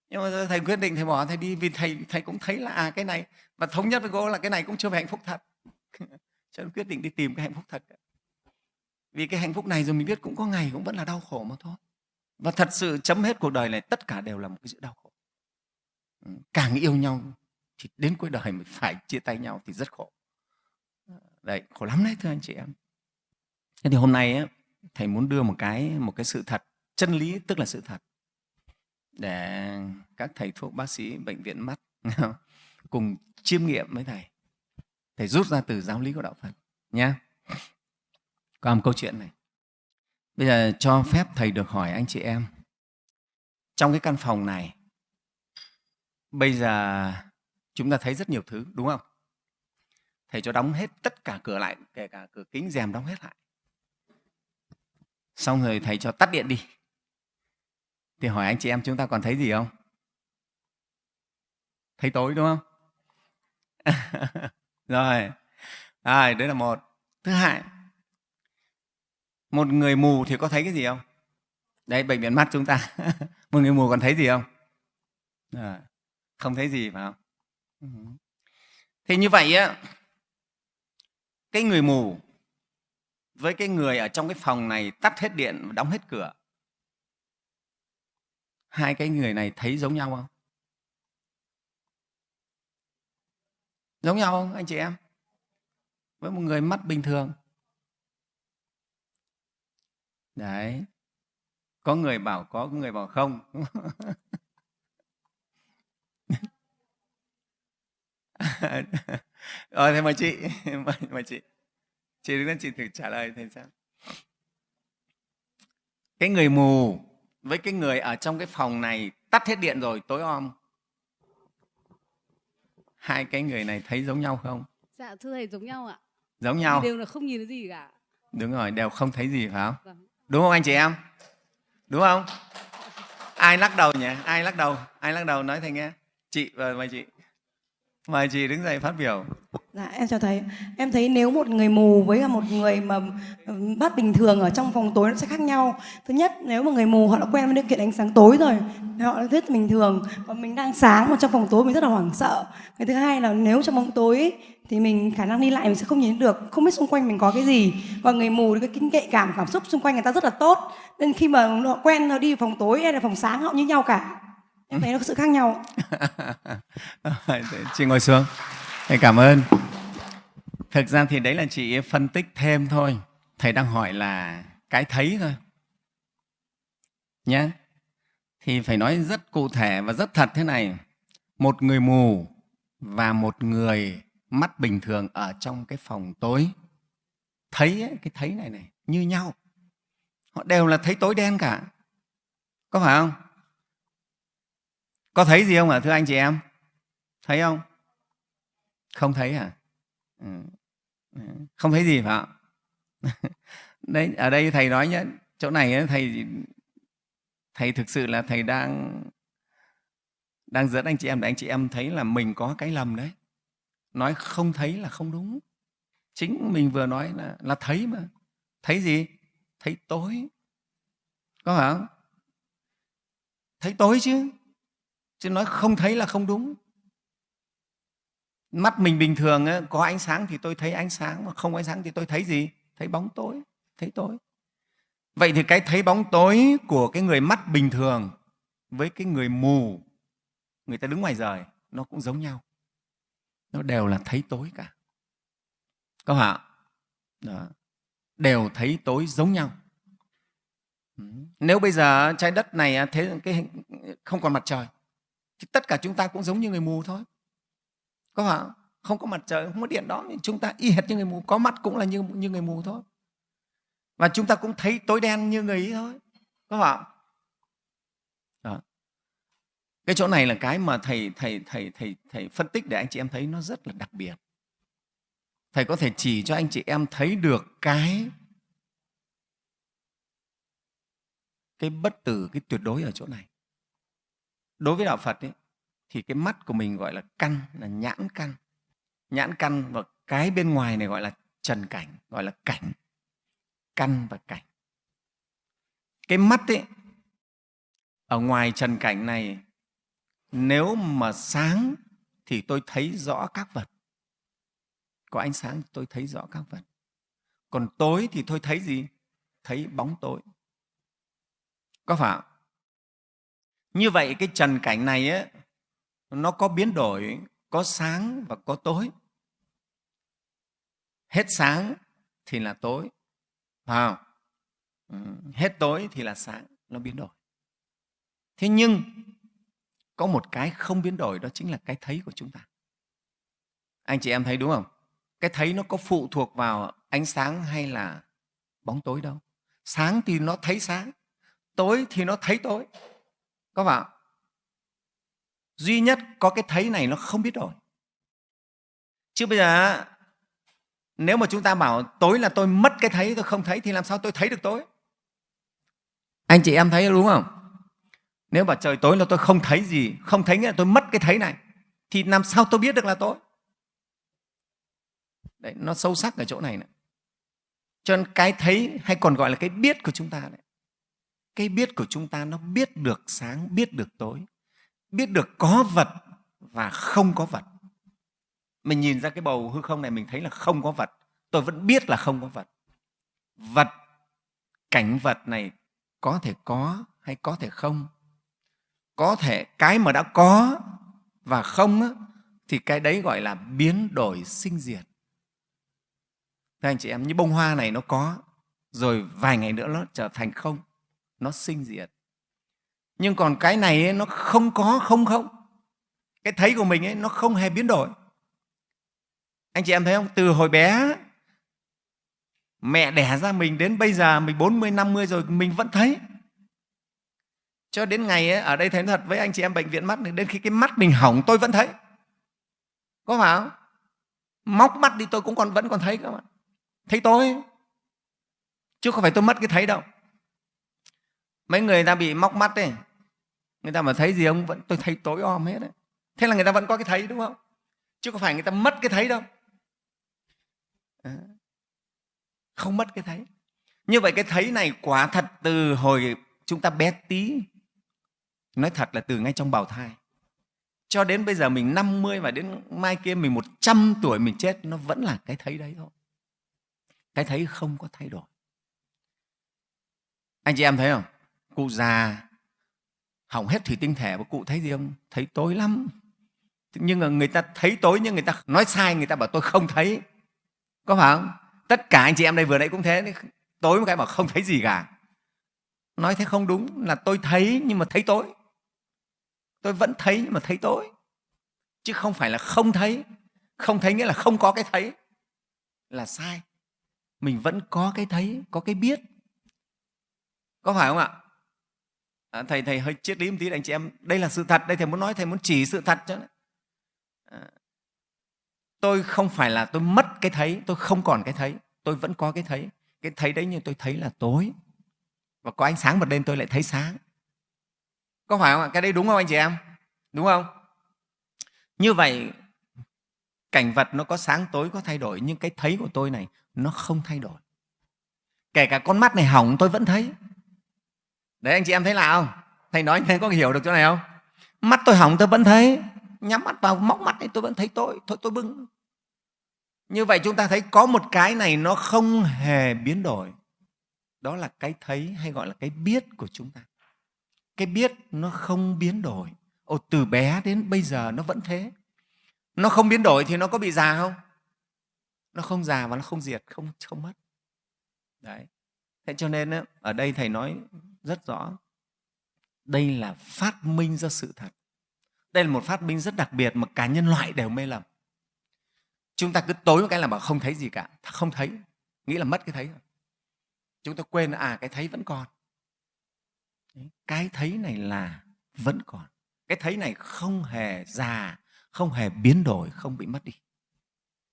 Nhưng mà thầy quyết định thầy bỏ thầy đi vì thầy thầy cũng thấy là à, cái này và thống nhất với cô là cái này cũng chưa phải hạnh phúc thật. cho nên quyết định đi tìm cái hạnh phúc thật vì cái hạnh phúc này rồi mình biết cũng có ngày cũng vẫn là đau khổ mà thôi. Và thật sự chấm hết cuộc đời này tất cả đều là một cái sự đau khổ. Ừ, càng yêu nhau thì đến cuối đời mình phải chia tay nhau thì rất khổ. Ờ, đấy khổ lắm đấy thưa anh chị em. Thế thì hôm nay ấy, thầy muốn đưa một cái một cái sự thật chân lý tức là sự thật để các thầy thuốc bác sĩ bệnh viện mắt cùng chiêm nghiệm với thầy thầy rút ra từ giáo lý của đạo phật nhé còn một câu chuyện này. Bây giờ cho phép thầy được hỏi anh chị em. Trong cái căn phòng này, bây giờ chúng ta thấy rất nhiều thứ, đúng không? Thầy cho đóng hết tất cả cửa lại, kể cả cửa kính rèm đóng hết lại. Xong rồi thầy cho tắt điện đi. Thì hỏi anh chị em chúng ta còn thấy gì không? Thấy tối, đúng không? rồi. Rồi, đấy là một. Thứ hai, một người mù thì có thấy cái gì không? Đấy, bệnh viện mắt chúng ta. Một người mù còn thấy gì không? Rồi. không thấy gì phải không? Ừ. Thì như vậy á, cái người mù với cái người ở trong cái phòng này tắt hết điện, đóng hết cửa. Hai cái người này thấy giống nhau không? Giống nhau không anh chị em? Với một người mắt bình thường. Đấy. Có người bảo có, có người bảo không. Ờ thế mà chị mời, mời chị chị đứng lên chị thử trả lời thầy xem. Cái người mù với cái người ở trong cái phòng này tắt hết điện rồi tối om hai cái người này thấy giống nhau không? Dạ thưa thầy giống nhau ạ. Giống nhau. đều là không nhìn thấy gì cả. Đúng rồi đều không thấy gì phải không? Vâng. đúng không anh chị em? Đúng không? Ai lắc đầu nhỉ? Ai lắc đầu? Ai lắc đầu? Nói thầy nghe. Chị và mời chị mời chị đứng dậy phát biểu Dạ, em chào thầy. Em thấy nếu một người mù với một người mà ừ, bắt bình thường ở trong phòng tối nó sẽ khác nhau. Thứ nhất, nếu mà người mù họ đã quen với điều kiện ánh sáng tối rồi, họ đã thích bình thường. Còn mình đang sáng mà trong phòng tối mình rất là hoảng sợ. Cái thứ hai là nếu trong bóng tối thì mình khả năng đi lại mình sẽ không nhìn được, không biết xung quanh mình có cái gì. Và người mù thì cái kinh kệ cảm cảm xúc xung quanh người ta rất là tốt. Nên khi mà họ quen họ đi phòng tối hay là phòng sáng họ như nhau cả. Em thấy nó có sự khác nhau. chị ngồi xuống. Thầy cảm ơn. Thực ra thì đấy là chị phân tích thêm thôi. Thầy đang hỏi là cái thấy thôi. Nhé. Thì phải nói rất cụ thể và rất thật thế này. Một người mù và một người mắt bình thường ở trong cái phòng tối thấy ấy, cái thấy này này như nhau họ đều là thấy tối đen cả có phải không có thấy gì không ạ, thưa anh chị em? Thấy không? Không thấy à? Ừ. không thấy gì phải không? Đấy, ở đây thầy nói nhé chỗ này thầy thầy thực sự là thầy đang đang dẫn anh chị em để anh chị em thấy là mình có cái lầm đấy. Nói không thấy là không đúng. Chính mình vừa nói là là thấy mà. Thấy gì? Thấy tối. Có phải không? Thấy tối chứ chứ nói không thấy là không đúng. Mắt mình bình thường có ánh sáng thì tôi thấy ánh sáng, mà không ánh sáng thì tôi thấy gì? Thấy bóng tối, thấy tối. Vậy thì cái thấy bóng tối của cái người mắt bình thường với cái người mù, người ta đứng ngoài rời, nó cũng giống nhau. Nó đều là thấy tối cả. Các bạn Đó. đều thấy tối giống nhau. Nếu bây giờ trái đất này thế cái không còn mặt trời thì tất cả chúng ta cũng giống như người mù thôi có phải không? không có mặt trời không có điện đó thì chúng ta y hệt như người mù có mắt cũng là như, như người mù thôi và chúng ta cũng thấy tối đen như người ấy thôi có phải không? Đó. cái chỗ này là cái mà thầy thầy thầy thầy thầy phân tích để anh chị em thấy nó rất là đặc biệt thầy có thể chỉ cho anh chị em thấy được cái cái bất tử cái tuyệt đối ở chỗ này đối với đạo phật ấy, thì cái mắt của mình gọi là căn là nhãn căn. Nhãn căn và cái bên ngoài này gọi là trần cảnh gọi là cảnh. Căn và cảnh. Cái mắt ấy ở ngoài trần cảnh này nếu mà sáng thì tôi thấy rõ các vật. Có ánh sáng tôi thấy rõ các vật. Còn tối thì tôi thấy gì? Thấy bóng tối. Có phải như vậy cái trần cảnh này ấy, nó có biến đổi có sáng và có tối. Hết sáng thì là tối phải không? Ừ, hết tối thì là sáng nó biến đổi. Thế nhưng có một cái không biến đổi đó chính là cái thấy của chúng ta. Anh chị em thấy đúng không? Cái thấy nó có phụ thuộc vào ánh sáng hay là bóng tối đâu. Sáng thì nó thấy sáng tối thì nó thấy tối có phải duy nhất có cái thấy này nó không biết rồi. Chứ bây giờ nếu mà chúng ta bảo tối là tôi mất cái thấy, tôi không thấy thì làm sao tôi thấy được tối? Anh chị em thấy đúng không? Nếu mà trời tối là tôi không thấy gì, không thấy nghĩa là tôi mất cái thấy này, thì làm sao tôi biết được là tối? Đấy, nó sâu sắc ở chỗ này nữa cho nên cái thấy hay còn gọi là cái biết của chúng ta đấy cái biết của chúng ta nó biết được sáng biết được tối biết được có vật và không có vật. Mình nhìn ra cái bầu hư không này mình thấy là không có vật. Tôi vẫn biết là không có vật. Vật cảnh vật này có thể có hay có thể không? Có thể cái mà đã có và không á, thì cái đấy gọi là biến đổi sinh diệt. Thưa anh chị em, như bông hoa này nó có, rồi vài ngày nữa nó trở thành không, nó sinh diệt. Nhưng còn cái này ấy, nó không có không không. Cái thấy của mình ấy, nó không hề biến đổi. Anh chị em thấy không? Từ hồi bé mẹ đẻ ra mình đến bây giờ mình 40, 50 rồi mình vẫn thấy. Cho đến ngày ấy, ở đây thấy thật với anh chị em bệnh viện mắt đến khi cái mắt mình hỏng tôi vẫn thấy. Có phải không? Móc mắt đi tôi cũng còn vẫn còn thấy các bạn thấy tối chứ không phải tôi mất cái thấy đâu mấy người ta bị móc mắt ấy. Người ta mà thấy gì ông vẫn, tôi thấy tối om hết đấy. Thế là người ta vẫn có cái thấy, đúng không? Chứ có phải người ta mất cái thấy đâu. Ờ. Không mất cái thấy. Như vậy cái thấy này quả thật từ hồi chúng ta bé tí. Nói thật là từ ngay trong bào thai. Cho đến bây giờ mình 50 và đến mai kia mình 100 tuổi mình chết, nó vẫn là cái thấy đấy thôi. Cái thấy không có thay đổi. Anh chị em thấy không? Cụ già, hỏng hết thủy tinh thể và cụ thấy gì không? Thấy tối lắm. Nhưng mà người ta thấy tối nhưng người ta nói sai, người ta bảo tôi không thấy. Có phải không? Tất cả anh chị em đây vừa nãy cũng thế. Tối một cái bảo không thấy gì cả. Nói thế không đúng là tôi thấy nhưng mà thấy tối. Tôi vẫn thấy nhưng mà thấy tối. Chứ không phải là không thấy. Không thấy nghĩa là không có cái thấy. Là sai. Mình vẫn có cái thấy, có cái biết. Có phải không ạ? À, thầy thầy hơi triết lý một tí anh chị em. Đây là sự thật đây thầy muốn nói thầy muốn chỉ sự thật cho à, tôi không phải là tôi mất cái thấy tôi không còn cái thấy tôi vẫn có cái thấy. Cái thấy đấy nhưng tôi thấy là tối. Và có ánh sáng bật lên tôi lại thấy sáng. Có phải không ạ? Cái đấy đúng không anh chị em? Đúng không? Như vậy cảnh vật nó có sáng tối có thay đổi nhưng cái thấy của tôi này nó không thay đổi. Kể cả con mắt này hỏng tôi vẫn thấy đấy anh chị em thấy là không? Thầy nói anh có hiểu được chỗ này không? Mắt tôi hỏng tôi vẫn thấy. Nhắm mắt vào móc mắt này tôi vẫn thấy tôi. Thôi tôi bưng. Như vậy chúng ta thấy có một cái này nó không hề biến đổi. Đó là cái thấy hay gọi là cái biết của chúng ta. Cái biết nó không biến đổi. Ồ, từ bé đến bây giờ nó vẫn thế. Nó không biến đổi thì nó có bị già không? Nó không già và nó không diệt không không mất. Đấy. Thế cho nên ở đây thầy nói rất rõ. Đây là phát minh ra sự thật. Đây là một phát minh rất đặc biệt mà cả nhân loại đều mê lầm. Chúng ta cứ tối một cái là bảo không thấy gì cả. Không thấy. Nghĩ là mất cái thấy rồi chúng ta quên à cái thấy vẫn còn. Cái thấy này là vẫn còn. Cái thấy này không hề già, không hề biến đổi, không bị mất đi.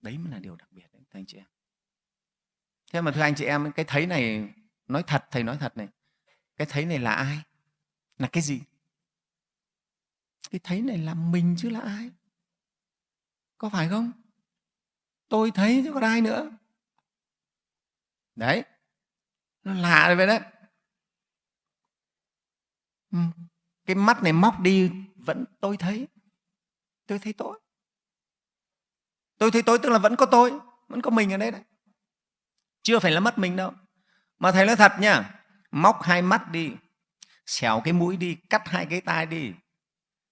Đấy mới là điều đặc biệt đấy, thưa anh chị em. Thế mà thưa anh chị em, cái thấy này nói thật, thầy nói thật này cái thấy này là ai? Là cái gì? Cái thấy này là mình chứ là ai? Có phải không? Tôi thấy chứ còn ai nữa. Đấy. Nó lạ rồi vậy đấy. Cái mắt này móc đi vẫn tôi thấy. Tôi thấy tôi. Tôi thấy tôi tức là vẫn có tôi, vẫn có mình ở đây đấy. Chưa phải là mất mình đâu. Mà thầy nói thật nha móc hai mắt đi xẻo cái mũi đi cắt hai cái tai đi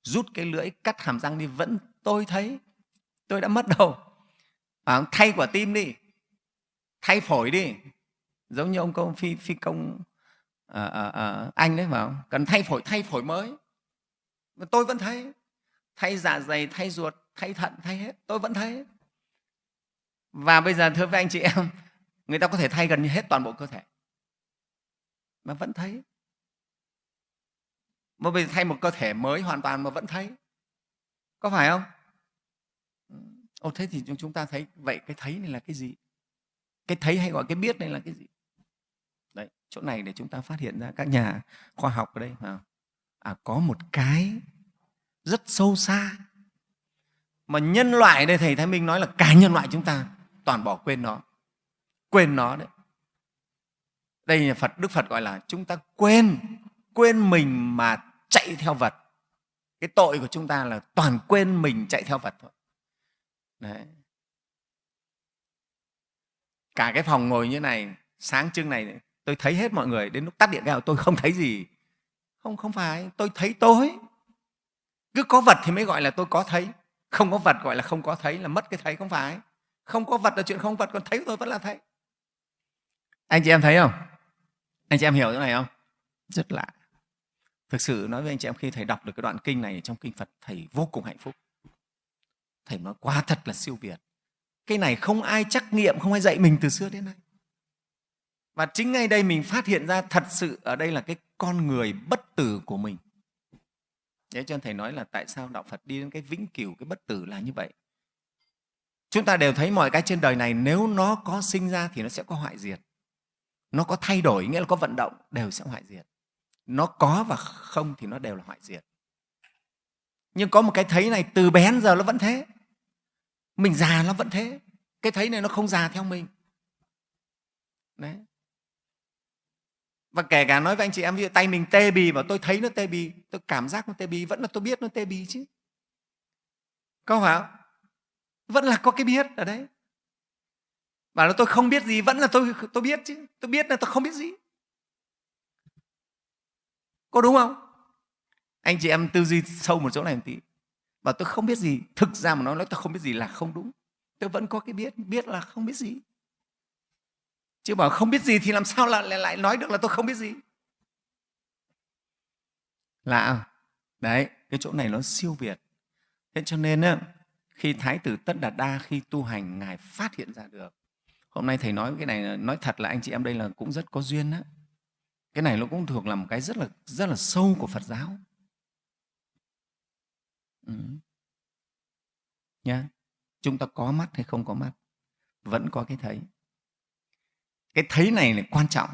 rút cái lưỡi cắt hàm răng đi. Vẫn tôi thấy tôi đã mất đâu à, thay quả tim đi thay phổi đi. Giống như ông công phi phi công à, à, à, anh đấy mà cần thay phổi thay phổi mới. Mà tôi vẫn thấy thay dạ dày thay ruột thay thận thay hết tôi vẫn thấy. Và bây giờ thưa với anh chị em người ta có thể thay gần như hết toàn bộ cơ thể mà vẫn thấy. Mà bây giờ thay một cơ thể mới hoàn toàn mà vẫn thấy. Có phải không? Ừ. Ô thế thì chúng ta thấy vậy cái thấy này là cái gì? Cái thấy hay gọi cái biết này là cái gì? Đấy, chỗ này để chúng ta phát hiện ra các nhà khoa học ở đây. À, à, có một cái rất sâu xa mà nhân loại đây thầy Thái Minh nói là cả nhân loại chúng ta toàn bỏ quên nó. Quên nó đấy đây là Phật, Đức Phật gọi là chúng ta quên quên mình mà chạy theo vật cái tội của chúng ta là toàn quên mình chạy theo vật thôi. Đấy. cả cái phòng ngồi như này, sáng trưng này, tôi thấy hết mọi người. Đến lúc tắt điện gạo tôi không thấy gì. Không không phải, tôi thấy tối. Cứ có vật thì mới gọi là tôi có thấy. Không có vật gọi là không có thấy, là mất cái thấy, không phải. Không có vật là chuyện không vật còn thấy tôi vẫn là thấy. Anh chị em thấy không? Anh chị em hiểu chỗ này không? Rất lạ. Thực sự nói với anh chị em khi thầy đọc được cái đoạn kinh này trong kinh phật thầy vô cùng hạnh phúc. Thầy nói quá thật là siêu việt. Cái này không ai trắc nghiệm không ai dạy mình từ xưa đến nay. Và chính ngay đây mình phát hiện ra thật sự ở đây là cái con người bất tử của mình. Thế cho nên Thầy nói là tại sao Đạo Phật đi đến cái vĩnh cửu, cái bất tử là như vậy. Chúng ta đều thấy mọi cái trên đời này nếu nó có sinh ra thì nó sẽ có hoại diệt. Nó có thay đổi, nghĩa là có vận động, đều sẽ hoại diệt. Nó có và không thì nó đều là hoại diệt. Nhưng có một cái thấy này từ bé đến giờ nó vẫn thế. Mình già nó vẫn thế. Cái thấy này nó không già theo mình. Đấy và kể cả nói với anh chị em ví dụ tay mình tê bì mà tôi thấy nó tê bì tôi cảm giác nó tê bì vẫn là tôi biết nó tê bì chứ có phải không vẫn là có cái biết ở đấy Bảo là tôi không biết gì, vẫn là tôi tôi biết chứ. Tôi biết là tôi không biết gì. Có đúng không? Anh chị em tư duy sâu một chỗ này một tí. Và tôi không biết gì. Thực ra mà nói nói tôi không biết gì là không đúng. Tôi vẫn có cái biết biết là không biết gì. Chứ bảo không biết gì thì làm sao lại lại nói được là tôi không biết gì? Lạ à? đấy, cái chỗ này nó siêu việt. Thế cho nên á, khi thái tử tất đạt đa khi tu hành, ngài phát hiện ra được hôm nay thầy nói cái này, nói thật là anh chị em đây là cũng rất có duyên đó cái này nó cũng thuộc là một cái rất là rất là sâu của phật giáo. Ừ. nhá. Chúng ta có mắt hay không có mắt? Vẫn có cái thấy. Cái thấy này là quan trọng.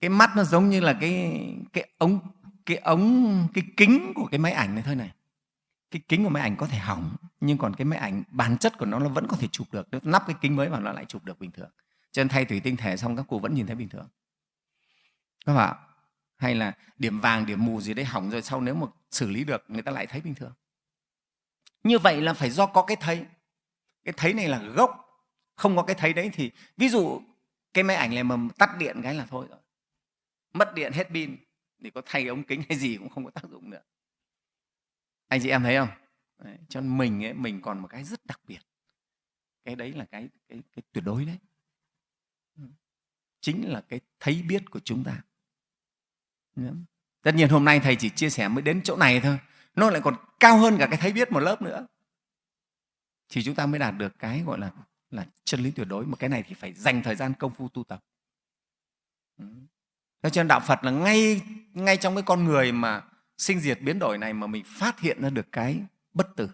Cái mắt nó giống như là cái cái ống cái ống, cái kính của cái máy ảnh này thôi này cái kính của máy ảnh có thể hỏng, nhưng còn cái máy ảnh bản chất của nó nó vẫn có thể chụp được. Nếu nắp cái kính mới vào nó lại chụp được bình thường. Cho nên thay thủy tinh thể xong các cụ vẫn nhìn thấy bình thường. Các bạn hay là điểm vàng, điểm mù gì đấy hỏng rồi sau nếu mà xử lý được, người ta lại thấy bình thường. Như vậy là phải do có cái thấy. Cái thấy này là gốc, không có cái thấy đấy thì ví dụ cái máy ảnh này mà tắt điện cái là thôi rồi. Mất điện hết pin, thì có thay ống kính hay gì cũng không có tác dụng nữa anh chị em thấy không? Đấy, cho nên mình ấy, mình còn một cái rất đặc biệt. Cái đấy là cái cái, cái tuyệt đối đấy. Chính là cái thấy biết của chúng ta. Tất nhiên hôm nay thầy chỉ chia sẻ mới đến chỗ này thôi. Nó lại còn cao hơn cả cái thấy biết một lớp nữa. Thì chúng ta mới đạt được cái gọi là là chân lý tuyệt đối. Mà cái này thì phải dành thời gian công phu tu tập. Thế cho nên đạo Phật là ngay ngay trong cái con người mà sinh diệt biến đổi này mà mình phát hiện ra được cái bất tử.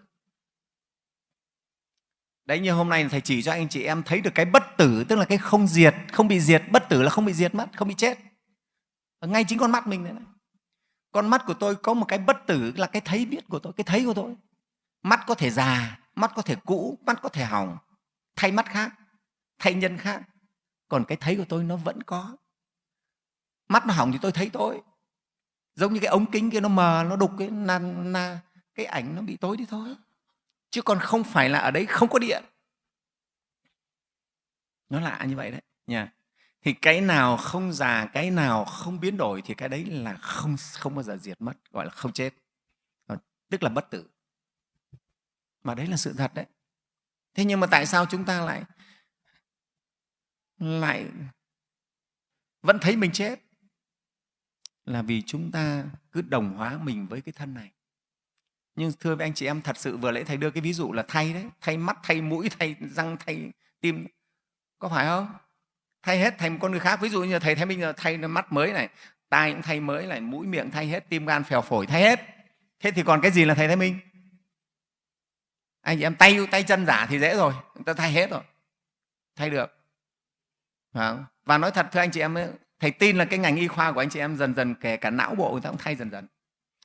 Đấy như hôm nay thầy chỉ cho anh chị em thấy được cái bất tử tức là cái không diệt, không bị diệt, bất tử là không bị diệt mất, không bị chết. Ngay chính con mắt mình này. Con mắt của tôi có một cái bất tử là cái thấy biết của tôi, cái thấy của tôi. Mắt có thể già, mắt có thể cũ, mắt có thể hỏng, thay mắt khác, thay nhân khác. Còn cái thấy của tôi nó vẫn có mắt nó hỏng thì tôi thấy tôi giống như cái ống kính kia nó mờ nó đục cái na, na, cái ảnh nó bị tối đi thôi. Chứ còn không phải là ở đấy không có điện. Nó lạ như vậy đấy nha. Thì cái nào không già cái nào không biến đổi thì cái đấy là không không bao giờ diệt mất gọi là không chết. Ờ, tức là bất tử. Mà đấy là sự thật đấy. Thế nhưng mà tại sao chúng ta lại lại vẫn thấy mình chết? Là vì chúng ta cứ đồng hóa mình với cái thân này. Nhưng thưa với anh chị em, thật sự vừa nãy thầy đưa cái ví dụ là thay đấy, thay mắt, thay mũi, thay răng, thay tim, có phải không? Thay hết thành một con người khác. Ví dụ như thầy thấy mình giờ thay mắt mới này, tai cũng thay mới này, mũi miệng thay hết, tim gan phèo phổi thay hết. Thế thì còn cái gì là thầy thái minh? Anh chị em, tay tay chân giả thì dễ rồi, người ta thay hết rồi, thay được. Và nói thật, thưa anh chị em thầy tin là cái ngành y khoa của anh chị em dần dần, kể cả não bộ người ta cũng thay dần dần.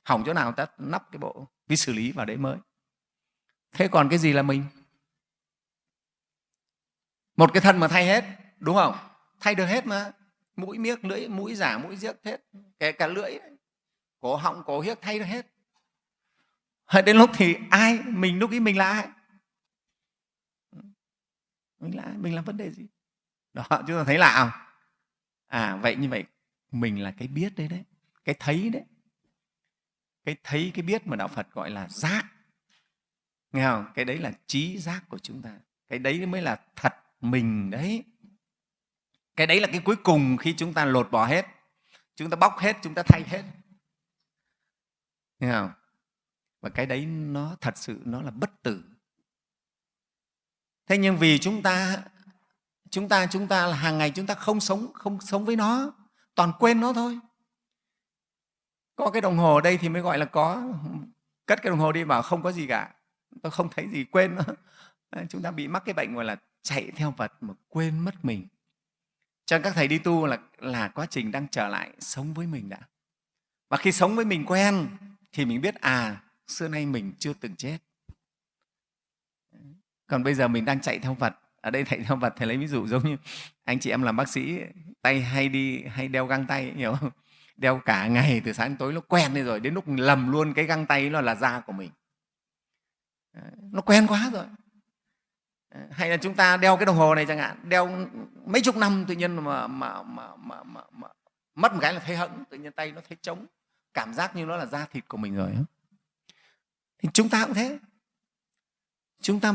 Hỏng chỗ nào người ta nắp cái bộ, cái xử lý vào đấy mới. Thế còn cái gì là mình? Một cái thân mà thay hết, đúng không? Thay được hết mà. Mũi miếc, lưỡi, mũi giả, mũi giếc, hết. Kể cả lưỡi, cổ họng, cổ hiếc thay được hết. Đến lúc thì ai, mình lúc ấy mình là ai? Mình là ai? Mình làm vấn đề gì? Đó, chúng ta thấy lạ không? À vậy như vậy, mình là cái biết đấy đấy, cái thấy đấy. Cái thấy, cái biết mà đạo phật gọi là giác. Nghe không? Cái đấy là trí giác của chúng ta. Cái đấy mới là thật mình đấy. Cái đấy là cái cuối cùng khi chúng ta lột bỏ hết. Chúng ta bóc hết, chúng ta thay hết. Nghe không? Và cái đấy nó thật sự, nó là bất tử. Thế nhưng vì chúng ta chúng ta chúng ta là hàng ngày chúng ta không sống không sống với nó, toàn quên nó thôi. Có cái đồng hồ ở đây thì mới gọi là có, cất cái đồng hồ đi bảo không có gì cả. Tôi không thấy gì, quên nó. Chúng ta bị mắc cái bệnh gọi là chạy theo vật mà quên mất mình. Cho nên các thầy đi tu là là quá trình đang trở lại sống với mình đã. Và khi sống với mình quen thì mình biết à xưa nay mình chưa từng chết. Còn bây giờ mình đang chạy theo vật ở đây thầy theo vật thầy lấy ví dụ giống như anh chị em làm bác sĩ tay hay đi hay đeo găng tay hiểu không? Đeo cả ngày từ sáng đến tối nó quen đi rồi đến lúc lầm luôn cái găng tay nó là da của mình. Nó quen quá rồi. Hay là chúng ta đeo cái đồng hồ này chẳng hạn đeo mấy chục năm tự nhiên mà, mà, mà, mà, mà, mà mất một cái là thấy hững tự nhiên tay nó thấy trống cảm giác như nó là da thịt của mình rồi thì chúng ta cũng thế. Chúng ta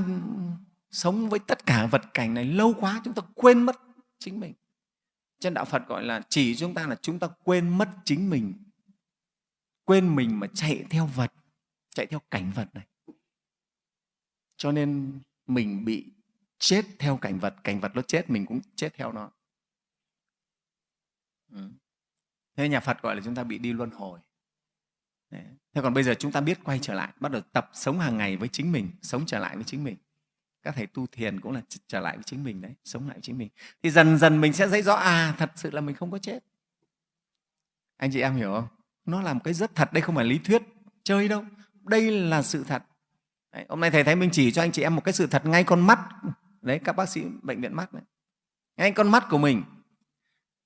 sống với tất cả vật cảnh này lâu quá chúng ta quên mất chính mình. Trên đạo phật gọi là chỉ chúng ta là chúng ta quên mất chính mình. Quên mình mà chạy theo vật, chạy theo cảnh vật này. Cho nên mình bị chết theo cảnh vật cảnh vật nó chết, mình cũng chết theo nó. Ừ. thế nhà phật gọi là chúng ta bị đi luân hồi. Đấy. thế còn bây giờ chúng ta biết quay trở lại, bắt đầu tập sống hàng ngày với chính mình, sống trở lại với chính mình các thầy tu thiền cũng là trở lại với chính mình đấy sống lại với chính mình. Thì dần dần mình sẽ thấy rõ à thật sự là mình không có chết. Anh chị em hiểu không? Nó là một cái rất thật đây không phải lý thuyết chơi đâu. Đây là sự thật. Đấy, hôm nay thầy thấy mình chỉ cho anh chị em một cái sự thật ngay con mắt. Đấy các bác sĩ bệnh viện mắt đấy. Ngay con mắt của mình.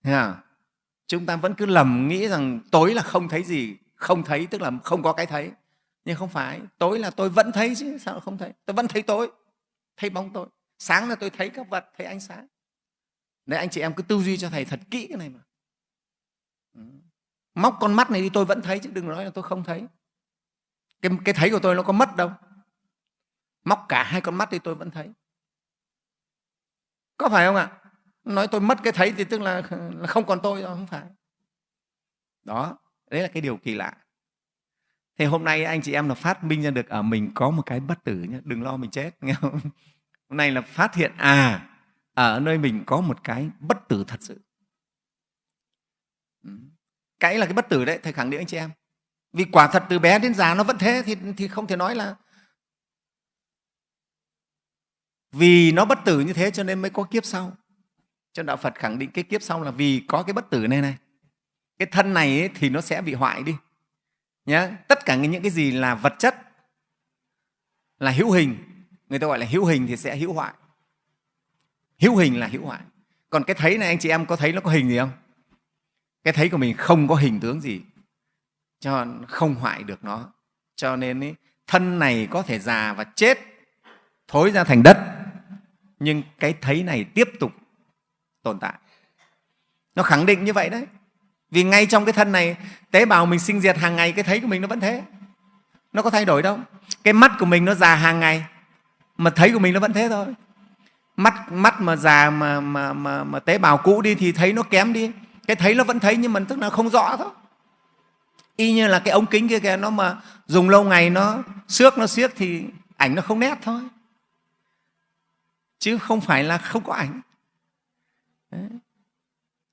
À, chúng ta vẫn cứ lầm nghĩ rằng tối là không thấy gì không thấy tức là không có cái thấy. Nhưng không phải tối là tôi vẫn thấy chứ sao không thấy? Tôi vẫn thấy tối thấy bóng tôi. Sáng là tôi thấy các vật thấy ánh sáng. Nên anh chị em cứ tư duy cho thầy thật kỹ cái này mà. Ừ. Móc con mắt này đi tôi vẫn thấy chứ đừng nói là tôi không thấy. Cái, cái thấy của tôi nó có mất đâu. Móc cả hai con mắt đi tôi vẫn thấy. Có phải không ạ? Nói tôi mất cái thấy thì tức là không còn tôi rồi không phải. Đó đấy là cái điều kỳ lạ thế hôm nay anh chị em là phát minh ra được ở mình có một cái bất tử nhé đừng lo mình chết nghe không? Hôm nay là phát hiện à ở nơi mình có một cái bất tử thật sự. Ừ. Cái là cái bất tử đấy thầy khẳng định anh chị em. Vì quả thật từ bé đến già nó vẫn thế thì, thì không thể nói là vì nó bất tử như thế cho nên mới có kiếp sau. Cho đạo phật khẳng định cái kiếp sau là vì có cái bất tử này này. Cái thân này ấy, thì nó sẽ bị hoại đi nhé tất cả những cái gì là vật chất là hữu hình người ta gọi là hữu hình thì sẽ hữu hoại. Hữu hình là hữu hoại. Còn cái thấy này anh chị em có thấy nó có hình gì không? Cái thấy của mình không có hình tướng gì cho không hoại được nó. Cho nên ý, thân này có thể già và chết thối ra thành đất nhưng cái thấy này tiếp tục tồn tại. Nó khẳng định như vậy đấy vì ngay trong cái thân này tế bào mình sinh diệt hàng ngày cái thấy của mình nó vẫn thế. Nó có thay đổi đâu. Cái mắt của mình nó già hàng ngày mà thấy của mình nó vẫn thế thôi. Mắt mắt mà già mà, mà, mà, mà tế bào cũ đi thì thấy nó kém đi. Cái thấy nó vẫn thấy nhưng mà tức là không rõ thôi. Y như là cái ống kính kia kìa nó mà dùng lâu ngày nó xước nó xiếc thì ảnh nó không nét thôi. Chứ không phải là không có ảnh. Đấy.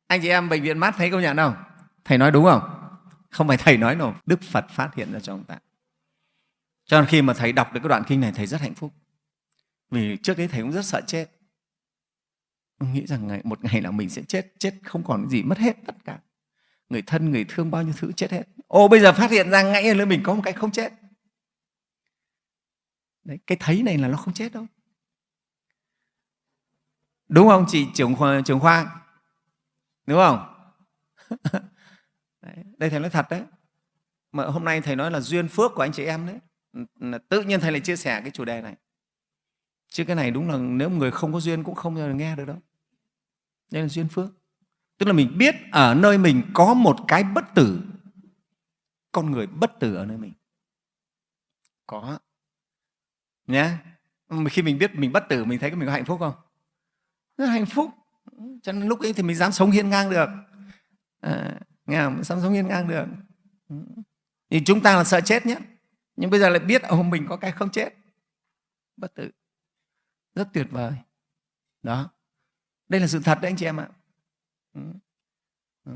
anh chị em bệnh viện mắt thấy công nhận không thầy nói đúng không? Không phải thầy nói đâu đức phật phát hiện ra cho ông ta. Cho nên khi mà thầy đọc được cái đoạn kinh này thầy rất hạnh phúc. Vì trước đấy thầy cũng rất sợ chết. Ông nghĩ rằng ngày, một ngày nào mình sẽ chết chết không còn cái gì mất hết tất cả. Người thân người thương bao nhiêu thứ chết hết. Ô bây giờ phát hiện ra ngay là mình có một cái không chết. Đấy, cái thấy này là nó không chết đâu. Đúng không chị trưởng khoa, trưởng khoa? Đúng không? đây thầy nói thật đấy. Mà hôm nay thầy nói là duyên phước của anh chị em đấy. Tự nhiên thầy lại chia sẻ cái chủ đề này. Chứ cái này đúng là nếu người không có duyên cũng không bao giờ nghe được đâu. Đây là duyên phước. Tức là mình biết ở nơi mình có một cái bất tử. Con người bất tử ở nơi mình. Có. Nhé khi mình biết mình bất tử mình thấy mình có hạnh phúc không? Rất hạnh phúc. Cho nên lúc ấy thì mình dám sống hiên ngang được. À, nghe không? dám sống hiên ngang được ừ. thì chúng ta là sợ chết nhất nhưng bây giờ lại biết ông mình có cái không chết. Bất tử. Rất tuyệt vời. Đó. Đây là sự thật đấy, anh chị em ạ. Ừ. Ừ.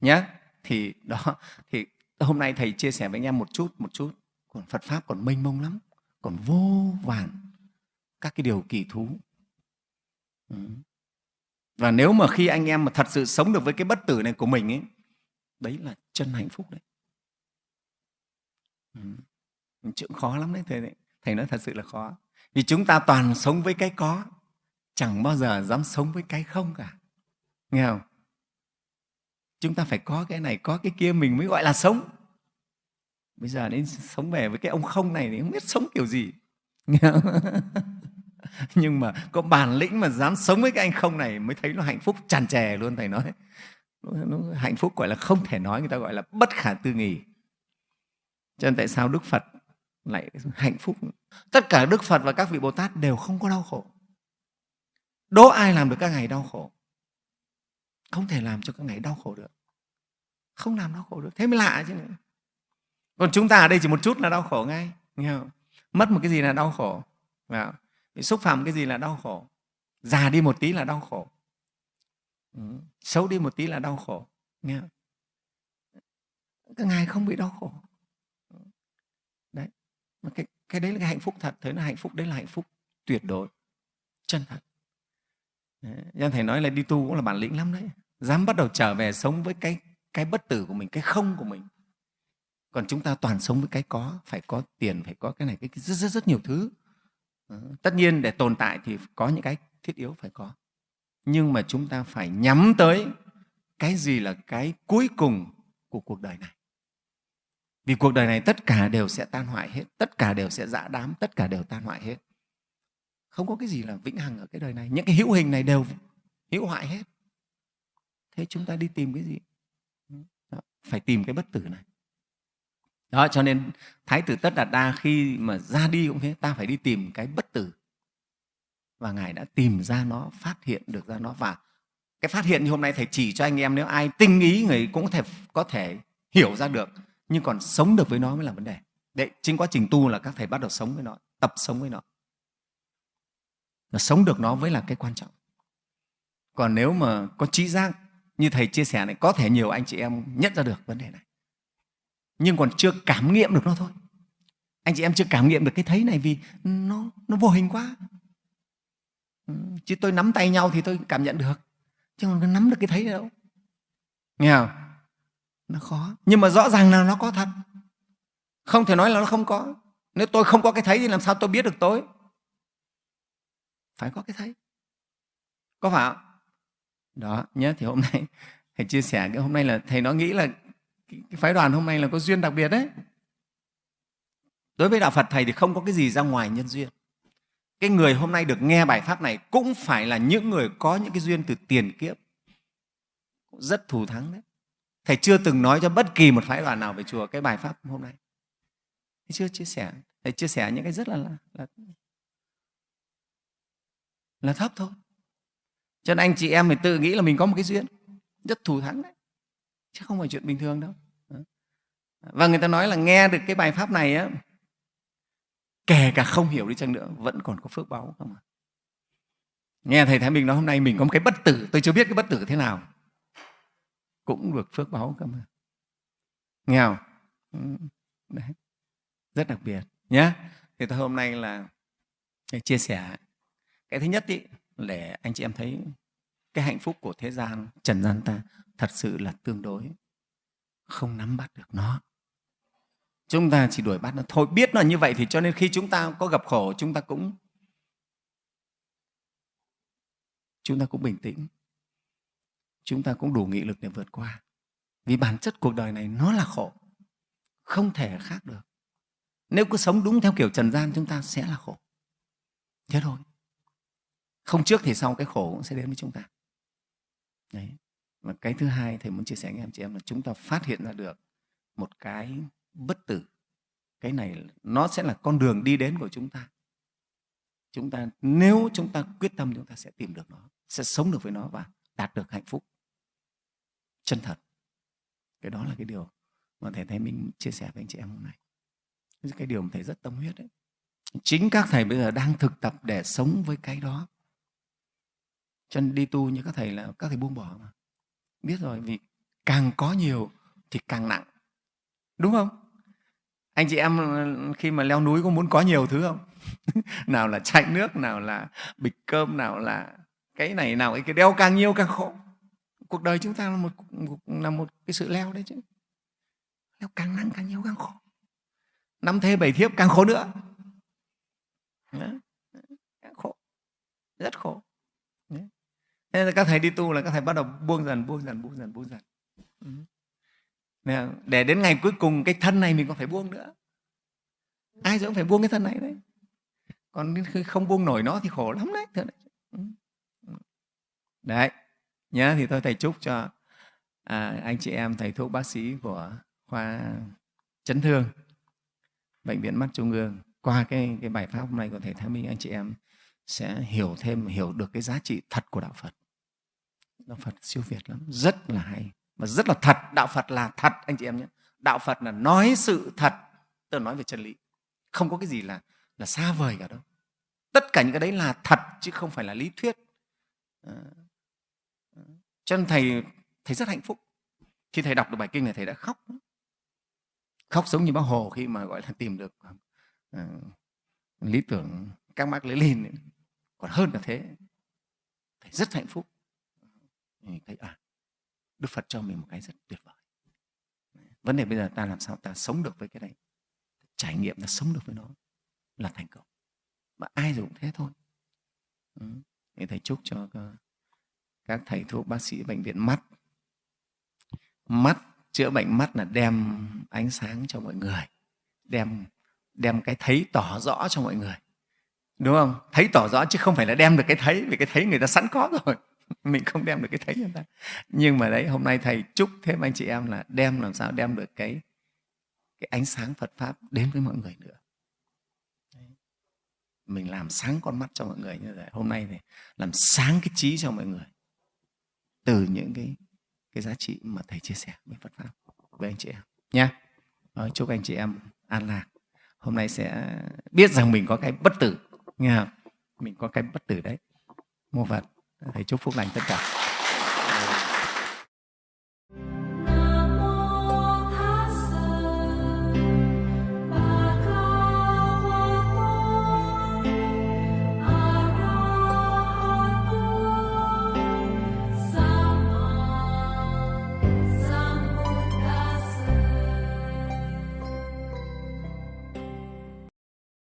nhé thì đó. Thì hôm nay thầy chia sẻ với anh em một chút một chút. Còn Phật pháp còn mênh mông lắm. Còn vô vàn các cái điều kỳ thú. Ừ. và nếu mà khi anh em mà thật sự sống được với cái bất tử này của mình ấy đấy là chân hạnh phúc đấy. Ừ. chuyện khó lắm đấy thầy thầy nói thật sự là khó. Vì chúng ta toàn sống với cái có, chẳng bao giờ dám sống với cái không cả. Nghe không? Chúng ta phải có cái này, có cái kia mình mới gọi là sống. Bây giờ đến sống về với cái ông không này thì không biết sống kiểu gì. Nghe không? nhưng mà có bản lĩnh mà dám sống với cái anh không này mới thấy nó hạnh phúc tràn trề luôn, thầy nói nó hạnh phúc, gọi là không thể nói, người ta gọi là bất khả tư nghì cho nên tại sao đức phật lại hạnh phúc? Tất cả đức phật và các vị bồ tát đều không có đau khổ. Đố ai làm được các ngày đau khổ? Không thể làm cho các ngày đau khổ được. Không làm đau khổ được. Thế mới lạ chứ. Nữa còn chúng ta ở đây chỉ một chút là đau khổ ngay, nghe không? mất một cái gì là đau khổ. Bị xúc phạm cái gì là đau khổ. Già đi một tí là đau khổ xấu đi một tí là đau khổ, nghe không? các ngài không bị đau khổ. Đấy, mà cái cái đấy là cái hạnh phúc thật, thấy là hạnh phúc, đấy là hạnh phúc tuyệt đối, chân thật. Nhân thầy nói là đi tu cũng là bản lĩnh lắm đấy. Dám bắt đầu trở về sống với cái cái bất tử của mình, cái không của mình. Còn chúng ta toàn sống với cái có, phải có tiền, phải có cái này, cái rất rất rất nhiều thứ. Ờ, tất nhiên để tồn tại thì có những cái thiết yếu phải có nhưng mà chúng ta phải nhắm tới cái gì là cái cuối cùng của cuộc đời này. Vì cuộc đời này tất cả đều sẽ tan hoại hết tất cả đều sẽ dã đám tất cả đều tan hoại hết. Không có cái gì là vĩnh hằng ở cái đời này. Những cái hữu hình này đều hữu hoại hết. Thế chúng ta đi tìm cái gì? Đó, phải tìm cái bất tử này. Đó cho nên thái tử tất đạt đa khi mà ra đi cũng thế ta phải đi tìm cái bất tử và ngài đã tìm ra nó, phát hiện được ra nó. Và cái phát hiện như hôm nay thầy chỉ cho anh em, nếu ai tinh ý, người cũng có thể có thể hiểu ra được. Nhưng còn sống được với nó mới là vấn đề. Đấy, chính quá trình tu là các thầy bắt đầu sống với nó, tập sống với nó. Và sống được nó mới là cái quan trọng. Còn nếu mà có trí giác, như thầy chia sẻ này, có thể nhiều anh chị em nhận ra được vấn đề này. Nhưng còn chưa cảm nghiệm được nó thôi. Anh chị em chưa cảm nghiệm được cái thấy này vì nó nó vô hình quá. Ừ, chứ tôi nắm tay nhau thì tôi cảm nhận được. Chứ còn nắm được cái thấy đâu. Nghe không? Nó khó. Nhưng mà rõ ràng là nó có thật. Không thể nói là nó không có. Nếu tôi không có cái thấy thì làm sao tôi biết được tôi? Phải có cái thấy. Có phải không? Đó nhé thì hôm nay, thầy chia sẻ cái hôm nay là thầy nó nghĩ là cái phái đoàn hôm nay là có duyên đặc biệt đấy. Đối với đạo phật, thầy thì không có cái gì ra ngoài nhân duyên cái người hôm nay được nghe bài pháp này cũng phải là những người có những cái duyên từ tiền kiếp. Rất thù thắng đấy. Thầy chưa từng nói cho bất kỳ một phái đoàn nào về chùa cái bài pháp hôm nay. Thầy chưa chia sẻ. Thầy chia sẻ những cái rất là là, là, là thấp thôi. Cho nên anh chị em phải tự nghĩ là mình có một cái duyên. Rất thù thắng đấy. Chứ không phải chuyện bình thường đâu. Và người ta nói là nghe được cái bài pháp này á kể cả không hiểu đi chăng nữa vẫn còn có phước báo không ạ? Nghe thầy thái bình nói hôm nay mình có một cái bất tử tôi chưa biết cái bất tử thế nào. Cũng được phước báo cơ mà nghe không? Ừ, đấy. Rất đặc biệt nhé thì tôi hôm nay là chia sẻ. Cái thứ nhất ý, để anh chị em thấy cái hạnh phúc của thế gian trần gian ta thật sự là tương đối. Không nắm bắt được nó chúng ta chỉ đuổi bắt nó. Thôi, biết nó như vậy thì cho nên khi chúng ta có gặp khổ, chúng ta cũng chúng ta cũng bình tĩnh. Chúng ta cũng đủ nghị lực để vượt qua. Vì bản chất cuộc đời này nó là khổ. Không thể khác được. Nếu cứ sống đúng theo kiểu trần gian, chúng ta sẽ là khổ. Thế thôi. Không trước thì sau cái khổ cũng sẽ đến với chúng ta. Đấy. Và cái thứ hai thầy muốn chia sẻ với em chị em là chúng ta phát hiện ra được một cái bất tử. Cái này nó sẽ là con đường đi đến của chúng ta. Chúng ta, nếu chúng ta quyết tâm, chúng ta sẽ tìm được nó, sẽ sống được với nó và đạt được hạnh phúc. Chân thật. Cái đó là cái điều mà thầy thấy mình chia sẻ với anh chị em hôm nay. Cái điều mà thầy rất tâm huyết đấy. Chính các thầy bây giờ đang thực tập để sống với cái đó. Cho nên đi tu như các thầy là, các thầy buông bỏ mà. Biết rồi, vì càng có nhiều thì càng nặng. Đúng không? Anh chị em ừ, khi mà leo núi có muốn có nhiều thứ không? Nào là chai nước nào là bịch cơm nào là cái này nào cái đeo càng nhiều càng khổ. Cuộc đời chúng ta là một là một cái sự leo đấy chứ. Leo càng nặng càng nhiều càng khổ. Năm thê bảy thiếp càng khổ nữa. Càng khổ. Rất khổ. Nên nên các thầy đi tu là các thầy bắt đầu buông dần, buông dần, buông dần, buông dần. Ừ. Để đến ngày cuối cùng cái thân này mình còn phải buông nữa. Ai rồi cũng phải buông cái thân này đấy. Còn khi không buông nổi nó thì khổ lắm đấy. Ừ. Đấy, nhá thì tôi thầy chúc cho à, anh chị em thầy thuốc bác sĩ của khoa chấn thương bệnh viện mắt trung ương qua cái cái bài pháp hôm nay của thầy Thái Minh anh chị em sẽ hiểu thêm hiểu được cái giá trị thật của đạo Phật đạo phật siêu việt lắm rất là hay mà rất là thật đạo phật là thật anh chị em nhé. Đạo phật là nói sự thật tôi nói về chân lý. Không có cái gì là là xa vời cả đâu. Tất cả những cái đấy là thật chứ không phải là lý thuyết. À, cho nên thầy thầy rất hạnh phúc. Khi thầy đọc được bài kinh này thầy đã khóc khóc giống như bác hồ khi mà gọi là tìm được uh, lý tưởng các mác lên còn hơn cả thế. Thầy rất hạnh phúc. Thấy à Đức Phật cho mình một cái rất tuyệt vời. Vấn đề bây giờ ta làm sao ta sống được với cái đấy? Trải nghiệm ta sống được với nó là thành công. Mà ai rồi cũng thế thôi. Ừ. thì thầy chúc cho các thầy thuốc, bác sĩ, bệnh viện mắt. Mắt, chữa bệnh mắt là đem ánh sáng cho mọi người. Đem đem cái thấy tỏ rõ cho mọi người. Đúng không? Thấy tỏ rõ chứ không phải là đem được cái thấy, vì cái thấy người ta sẵn có rồi. mình không đem được cái thấy cho người ta nhưng mà đấy, hôm nay thầy chúc thêm anh chị em là đem làm sao đem được cái cái ánh sáng Phật pháp đến với mọi người nữa. Mình làm sáng con mắt cho mọi người như vậy. Hôm nay thì làm sáng cái trí cho mọi người. Từ những cái cái giá trị mà thầy chia sẻ với Phật pháp với anh chị em. Nha. Chúc anh chị em an lạc. Hôm nay sẽ biết rằng mình có cái bất tử. Nghe không? mình có cái bất tử đấy. Mô phật thầy chúc phúc lành tất cả.